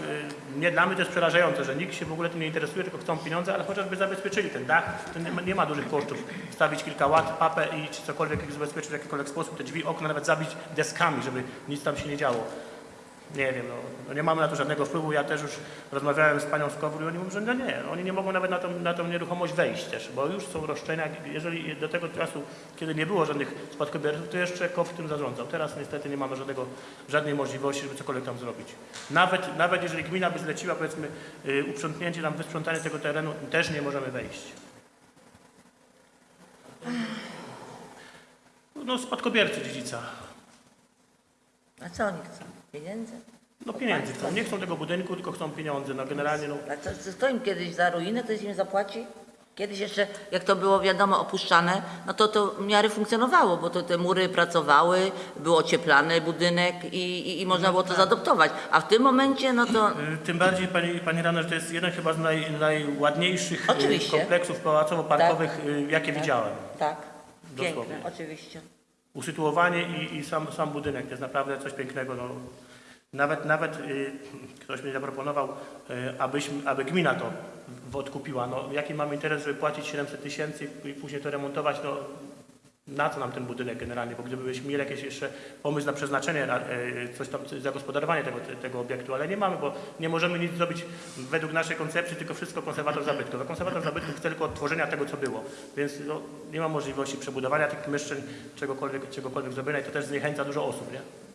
nie dla mnie to jest przerażające, że nikt się w ogóle tym nie interesuje, tylko chcą pieniądze, ale chociażby zabezpieczyli ten dach, to nie ma, nie ma dużych kosztów. Wstawić kilka łat, papę i czy cokolwiek zabezpieczyć w jakikolwiek sposób, te drzwi, okna nawet zabić deskami, żeby nic tam się nie działo. Nie wiem, no, no nie mamy na to żadnego wpływu. Ja też już rozmawiałem z panią z i oni mówią, że no nie, oni nie mogą nawet na tą, na tą nieruchomość wejść też, bo już są roszczenia. Jeżeli do tego czasu, kiedy nie było żadnych spadkobierców, to jeszcze KOW tym zarządzał. Teraz niestety nie mamy żadnego, żadnej możliwości, żeby cokolwiek tam zrobić. Nawet, nawet jeżeli gmina by zleciła, powiedzmy, y, uprzątnięcie, tam wysprzątanie tego terenu, też nie możemy wejść. No spadkobiercy dziedzica. A co oni chcą? Pieniędzy? No pieniędzy chcą. Nie chcą tego budynku, tylko chcą pieniądze. No generalnie no, A co, co- im kiedyś za ruinę, ktoś im zapłaci? Kiedyś jeszcze, jak to było wiadomo opuszczane, no to to w miarę funkcjonowało, bo to te mury pracowały, był ocieplany budynek i, i, i można było to zaadoptować. A w tym momencie, no to Y, Tym bardziej, pani, pani Rano, że to jest jeden chyba z naj, najładniejszych y, Oczywiście. kompleksów pałacowo-parkowych, y, jakie widziałem. tak, Dosłownie. piękne, oczywiście. Usytuowanie i, i sam, sam budynek to jest naprawdę coś pięknego. No, nawet nawet y, ktoś mi zaproponował, y, abyśmy, aby gmina to odkupiła. No, jaki mamy interes, żeby płacić 700 tysięcy i później to remontować? No, na co nam ten budynek generalnie? Bo gdybyśmy mieli jakiś jeszcze pomysł na przeznaczenie, na, y, coś tam, zagospodarowanie tego, tego obiektu, ale nie mamy, bo nie możemy nic zrobić według naszej koncepcji, tylko wszystko konserwator zabytków. A konserwator zabytków chce tylko odtworzenia tego, co było. Więc no, nie ma możliwości przebudowania tych mieszczeń, czegokolwiek, czegokolwiek zrobienia i to też zniechęca dużo osób, nie?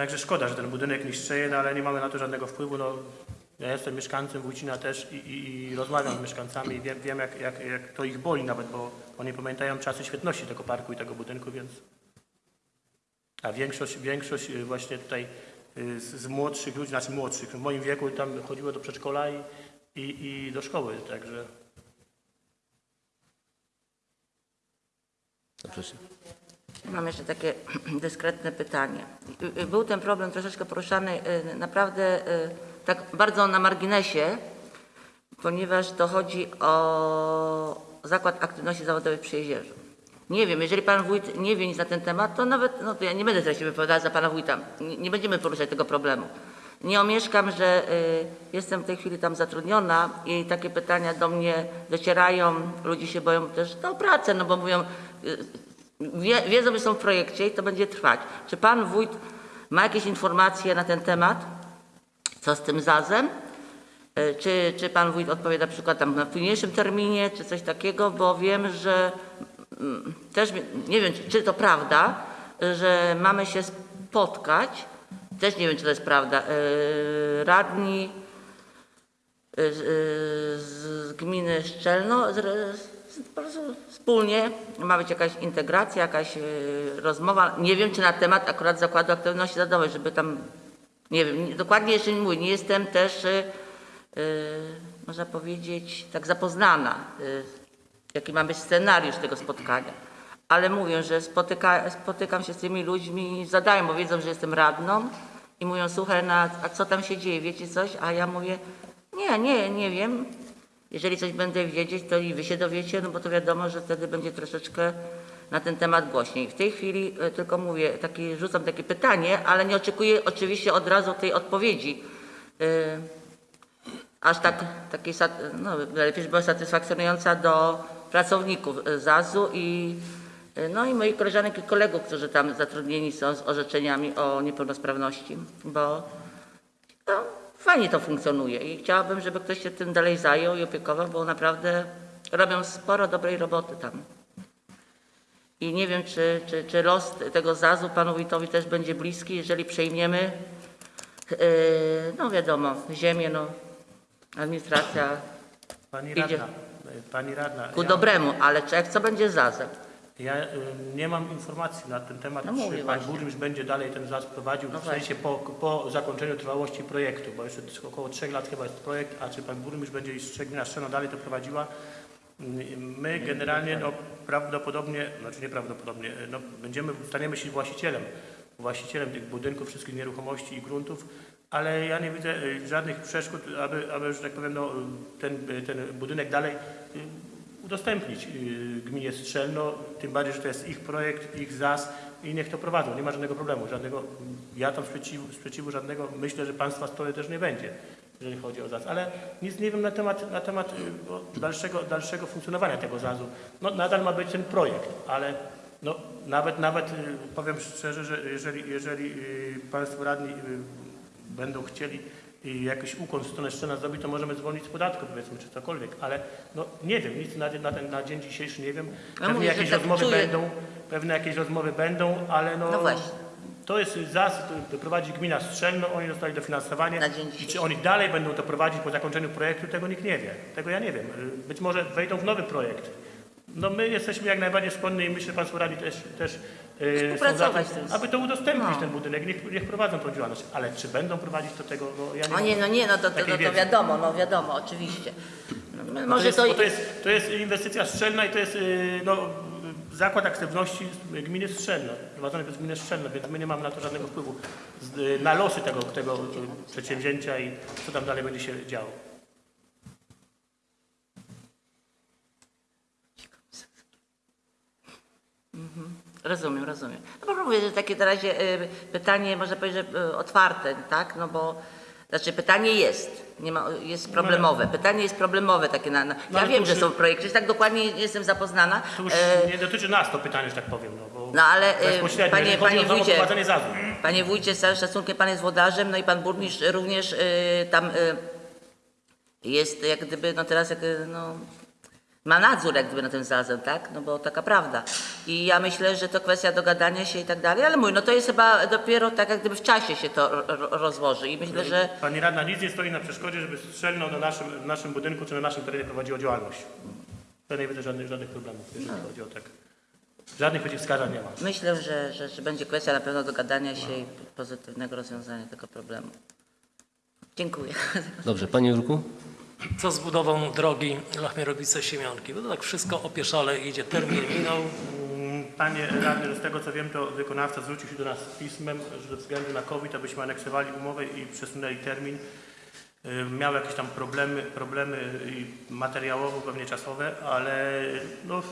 Także szkoda, że ten budynek niszczeje, no ale nie mamy na to żadnego wpływu. No, ja jestem mieszkańcem Wójcina też i, i, i rozmawiam z mieszkańcami i wiem, wiem jak, jak, jak to ich boli nawet, bo oni pamiętają czasy świetności tego parku i tego budynku, więc... A większość, większość y, właśnie tutaj y, z, z młodszych ludzi, znaczy młodszych, w moim wieku tam chodziło do przedszkola i, i, i do szkoły, także... Zapraszam. Mam jeszcze takie dyskretne pytanie. Y, y, Był ten problem troszeczkę poruszany y, naprawdę tak bardzo na marginesie, ponieważ to chodzi o Zakład Aktywności Zawodowej przy Jezierzu. Nie wiem, jeżeli pan wójt nie wie nic na ten temat, to nawet, no to ja nie będę teraz się wypowiadała za pana wójta. Nie, nie będziemy poruszać tego problemu. Nie omieszkam, że y, jestem w tej chwili tam zatrudniona i takie pytania do mnie docierają. Ludzie się boją też o pracę, no bo mówią, y, wie, wiedzą, że są w projekcie i to będzie trwać. Czy pan wójt ma jakieś informacje na ten temat? Co z tym zazem? E, Czy, czy pan wójt odpowie na przykład tam na późniejszym terminie, czy coś takiego, bo wiem, że mm, też nie wiem, czy, to prawda, że mamy się spotkać, też nie wiem, czy to jest prawda, e, radni e, z, gminy Szczelno, po prostu wspólnie ma być jakaś integracja, jakaś e, rozmowa. Nie wiem, czy na temat akurat Zakładu Aktywności Zawodowej, żeby tam, nie wiem, nie- dokładnie jeszcze nie mówię, nie jestem też, e, można powiedzieć, tak zapoznana, e, jaki ma być scenariusz tego spotkania. Ale mówię, że spotyka, spotykam się z tymi ludźmi, zadają, bo wiedzą, że jestem radną i mówią, słuchaj, no, a co tam się dzieje, wiecie coś? A ja mówię, nie, nie, nie wiem. Jeżeli coś będę wiedzieć, to i wy się dowiecie, no bo to wiadomo, że wtedy będzie troszeczkę na ten temat głośniej. W tej chwili e, tylko mówię, taki, rzucam takie pytanie, ale nie oczekuję oczywiście od razu tej odpowiedzi. E, aż tak, takiej, no lepiej, była satysfakcjonująca do pracowników e, ZAZ-u i, no i moich koleżanek i kolegów, którzy tam zatrudnieni są z orzeczeniami o niepełnosprawności, bo no, fajnie to funkcjonuje i chciałabym, żeby ktoś się tym dalej zajął i opiekował, bo naprawdę robią sporo dobrej roboty tam. I nie wiem, czy, czy, czy los tego ZAZ-u panu wójtowi też będzie bliski, jeżeli przejmiemy, yy, no wiadomo, ziemię, no, administracja Pani Idzie. radna, pani radna, ku ja, dobremu, ale czy, jak co będzie z ZAZ-em? Ja y, nie mam informacji na ten temat, No czy pan burmistrz będzie dalej ten ZAS prowadził, No w sensie po, po zakończeniu trwałości projektu, bo jeszcze około trzech lat chyba jest projekt, a czy pan burmistrz będzie i z gmina Szczeno dalej to prowadziła. My generalnie no, prawdopodobnie, znaczy nieprawdopodobnie, no, będziemy, staniemy się właścicielem, właścicielem tych budynków, wszystkich nieruchomości i gruntów, ale ja nie widzę y, żadnych przeszkód, aby, aby że tak powiem, no, ten, y, ten budynek dalej y, udostępnić y, gminie Strzelno, tym bardziej, że to jest ich projekt, ich ZAS i niech to prowadzą, nie ma żadnego problemu, żadnego, ja tam sprzeciwu, sprzeciwu żadnego, myślę, że państwa strony też nie będzie, jeżeli chodzi o ZAS, ale nic nie wiem na temat, na temat y, dalszego, dalszego funkcjonowania tego ZAS-u. No nadal ma być ten projekt, ale no, nawet, nawet y, powiem szczerze, że jeżeli, jeżeli państwo radni będą chcieli i jakiś ukłon w stronę Szczena zrobić, to możemy zwolnić z podatku, powiedzmy, czy cokolwiek, ale no nie wiem, nic na, na, ten, na dzień dzisiejszy nie wiem. Pewnie mówię, jakieś tak rozmowy czuję. będą, pewne jakieś rozmowy będą, ale no, No to jest zasób, który prowadzi gmina Strzelno, oni dostali dofinansowanie i czy oni dalej będą to prowadzić po zakończeniu projektu, tego nikt nie wie. Tego ja nie wiem. Być może wejdą w nowy projekt. No my jesteśmy jak najbardziej skłonni i myślę, że Państwo radni też, też yy, są za Współpracować tym, tym. aby to udostępnić No. ten budynek, niech, niech prowadzą tą działalność. Ale czy będą prowadzić do tego, no ja nie O mam nie, no nie, no to, to, takiej to, to wiedzy. wiadomo, no wiadomo, oczywiście. No, Bo to Może jest, to... bo to, jest, to jest inwestycja strzelna i to jest yy, no, zakład aktywności gminy Strzelno, prowadzony przez gminę Strzelno, więc my nie mamy na to żadnego wpływu z, yy, na losy tego, tego yy, przedsięwzięcia i co tam dalej będzie się działo. Rozumiem, rozumiem. No proszę mówić, że takie na razie y, pytanie, można powiedzieć, że y, otwarte, tak? No bo, znaczy pytanie jest, nie ma, jest problemowe. Pytanie jest problemowe takie na, na No ja wiem, że są projekty, tak dokładnie nie jestem zapoznana. To już E, nie dotyczy nas to pytanie, że tak powiem. No, bo No ale, bezpośrednio, panie- panie wójcie. Panie wójcie, z całym szacunkiem, pan jest włodarzem, no i pan burmistrz również y, tam y, jest jak gdyby, no teraz jak, y, no, ma nadzór jak gdyby na tym zazem, tak? No bo taka prawda. I ja myślę, że to kwestia dogadania się i tak dalej, ale mój, no to jest chyba dopiero tak jak gdyby w czasie się to ro- ro- rozłoży i myślę, że Pani radna nic nie stoi na przeszkodzie, żeby strzelno na naszym, w naszym budynku czy na naszym terenie prowadziło działalność. To nie widzę żadnych, żadnych problemów, jeżeli No. chodzi o tak. Żadnych przeciwwskazań nie ma. myślę, że, że, że będzie kwestia na pewno dogadania się i pozytywnego rozwiązania tego problemu. Dziękuję. Dobrze, Panie Jurku? Co z budową drogi Lachmierowice-Siemianki? Bo to tak wszystko opieszale idzie, termin minął. Mm, Panie radny, z tego co wiem, to wykonawca zwrócił się do nas z pismem, że ze względu na COVID, abyśmy aneksowali umowę i przesunęli termin. Miał jakieś tam problemy, problemy materiałowo, pewnie czasowe, ale no,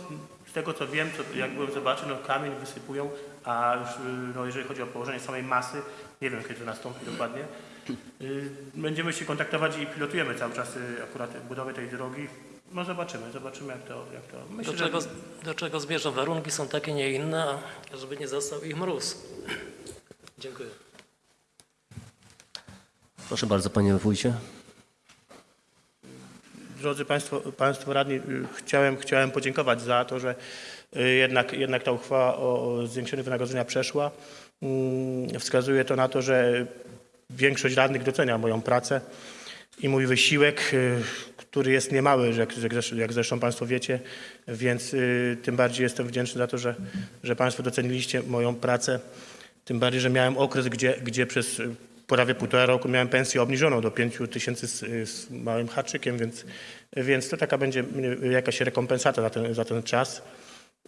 z tego co wiem, co, jak byłem zobaczył, no kamień wysypują, a już y, no, jeżeli chodzi o położenie samej masy, nie wiem kiedy to nastąpi dokładnie. Y, Będziemy się kontaktować i pilotujemy cały czas y, akurat budowę tej drogi. No zobaczymy, zobaczymy jak to, jak to. Myślę, Do że- czego, do czego zmierzą? Warunki są takie, nie inne, a żeby nie został ich mróz. Dziękuję. Proszę bardzo, Panie Wójcie. Drodzy Państwo, Państwo Radni, y, chciałem, chciałem podziękować za to, że jednak, jednak ta uchwała o o zwiększeniu wynagrodzenia przeszła. Mm, Wskazuje to na to, że większość radnych docenia moją pracę i mój wysiłek, y, który jest niemały, jak, jak zresztą- Państwo wiecie, więc y, tym bardziej jestem wdzięczny za to, że, że Państwo doceniliście moją pracę. Tym bardziej, że miałem okres, gdzie, gdzie przez y, prawie półtora roku miałem pensję obniżoną do 5 tysięcy z, z małym haczykiem, więc, więc to taka będzie jakaś rekompensata za ten, za ten czas.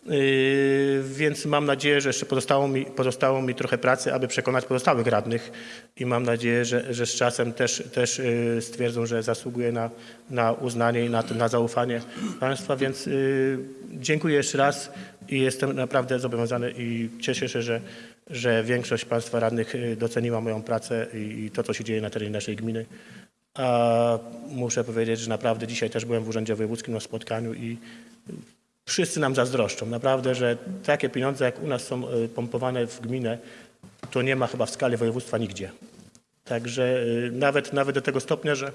Yy, Więc mam nadzieję, że jeszcze pozostało mi, pozostało mi trochę pracy, aby przekonać pozostałych radnych i mam nadzieję, że, że z czasem też, też yy, stwierdzą, że zasługuję na, na uznanie i na, na zaufanie Państwa, więc yy, dziękuję jeszcze raz i jestem naprawdę zobowiązany i cieszę się, że, że większość Państwa radnych doceniła moją pracę i to, co się dzieje na terenie naszej gminy. A muszę powiedzieć, że naprawdę dzisiaj też byłem w Urzędzie Wojewódzkim na spotkaniu i wszyscy nam zazdroszczą. Naprawdę, że takie pieniądze jak u nas są y, pompowane w gminę, to nie ma chyba w skali województwa nigdzie. Także y, nawet, nawet do tego stopnia, że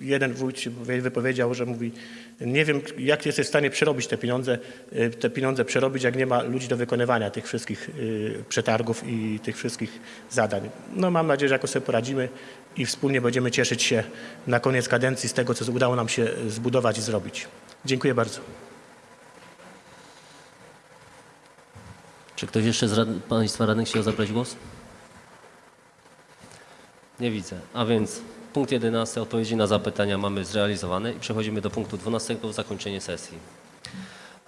jeden wójt wypowiedział, że mówi, nie wiem jak jesteś w stanie przerobić te pieniądze, y, te pieniądze przerobić, jak nie ma ludzi do wykonywania tych wszystkich y, przetargów i tych wszystkich zadań. No mam nadzieję, że jakoś sobie poradzimy i wspólnie będziemy cieszyć się na koniec kadencji z tego, co udało nam się zbudować i zrobić. Dziękuję bardzo. Czy ktoś jeszcze z rad... Państwa radnych chciał zabrać głos? Nie widzę. A więc punkt 11, odpowiedzi na zapytania mamy zrealizowane i przechodzimy do punktu 12, zakończenie sesji.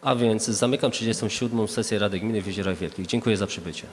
A więc zamykam 37. sesję Rady Gminy w Jeziorach Wielkich. Dziękuję za przybycie.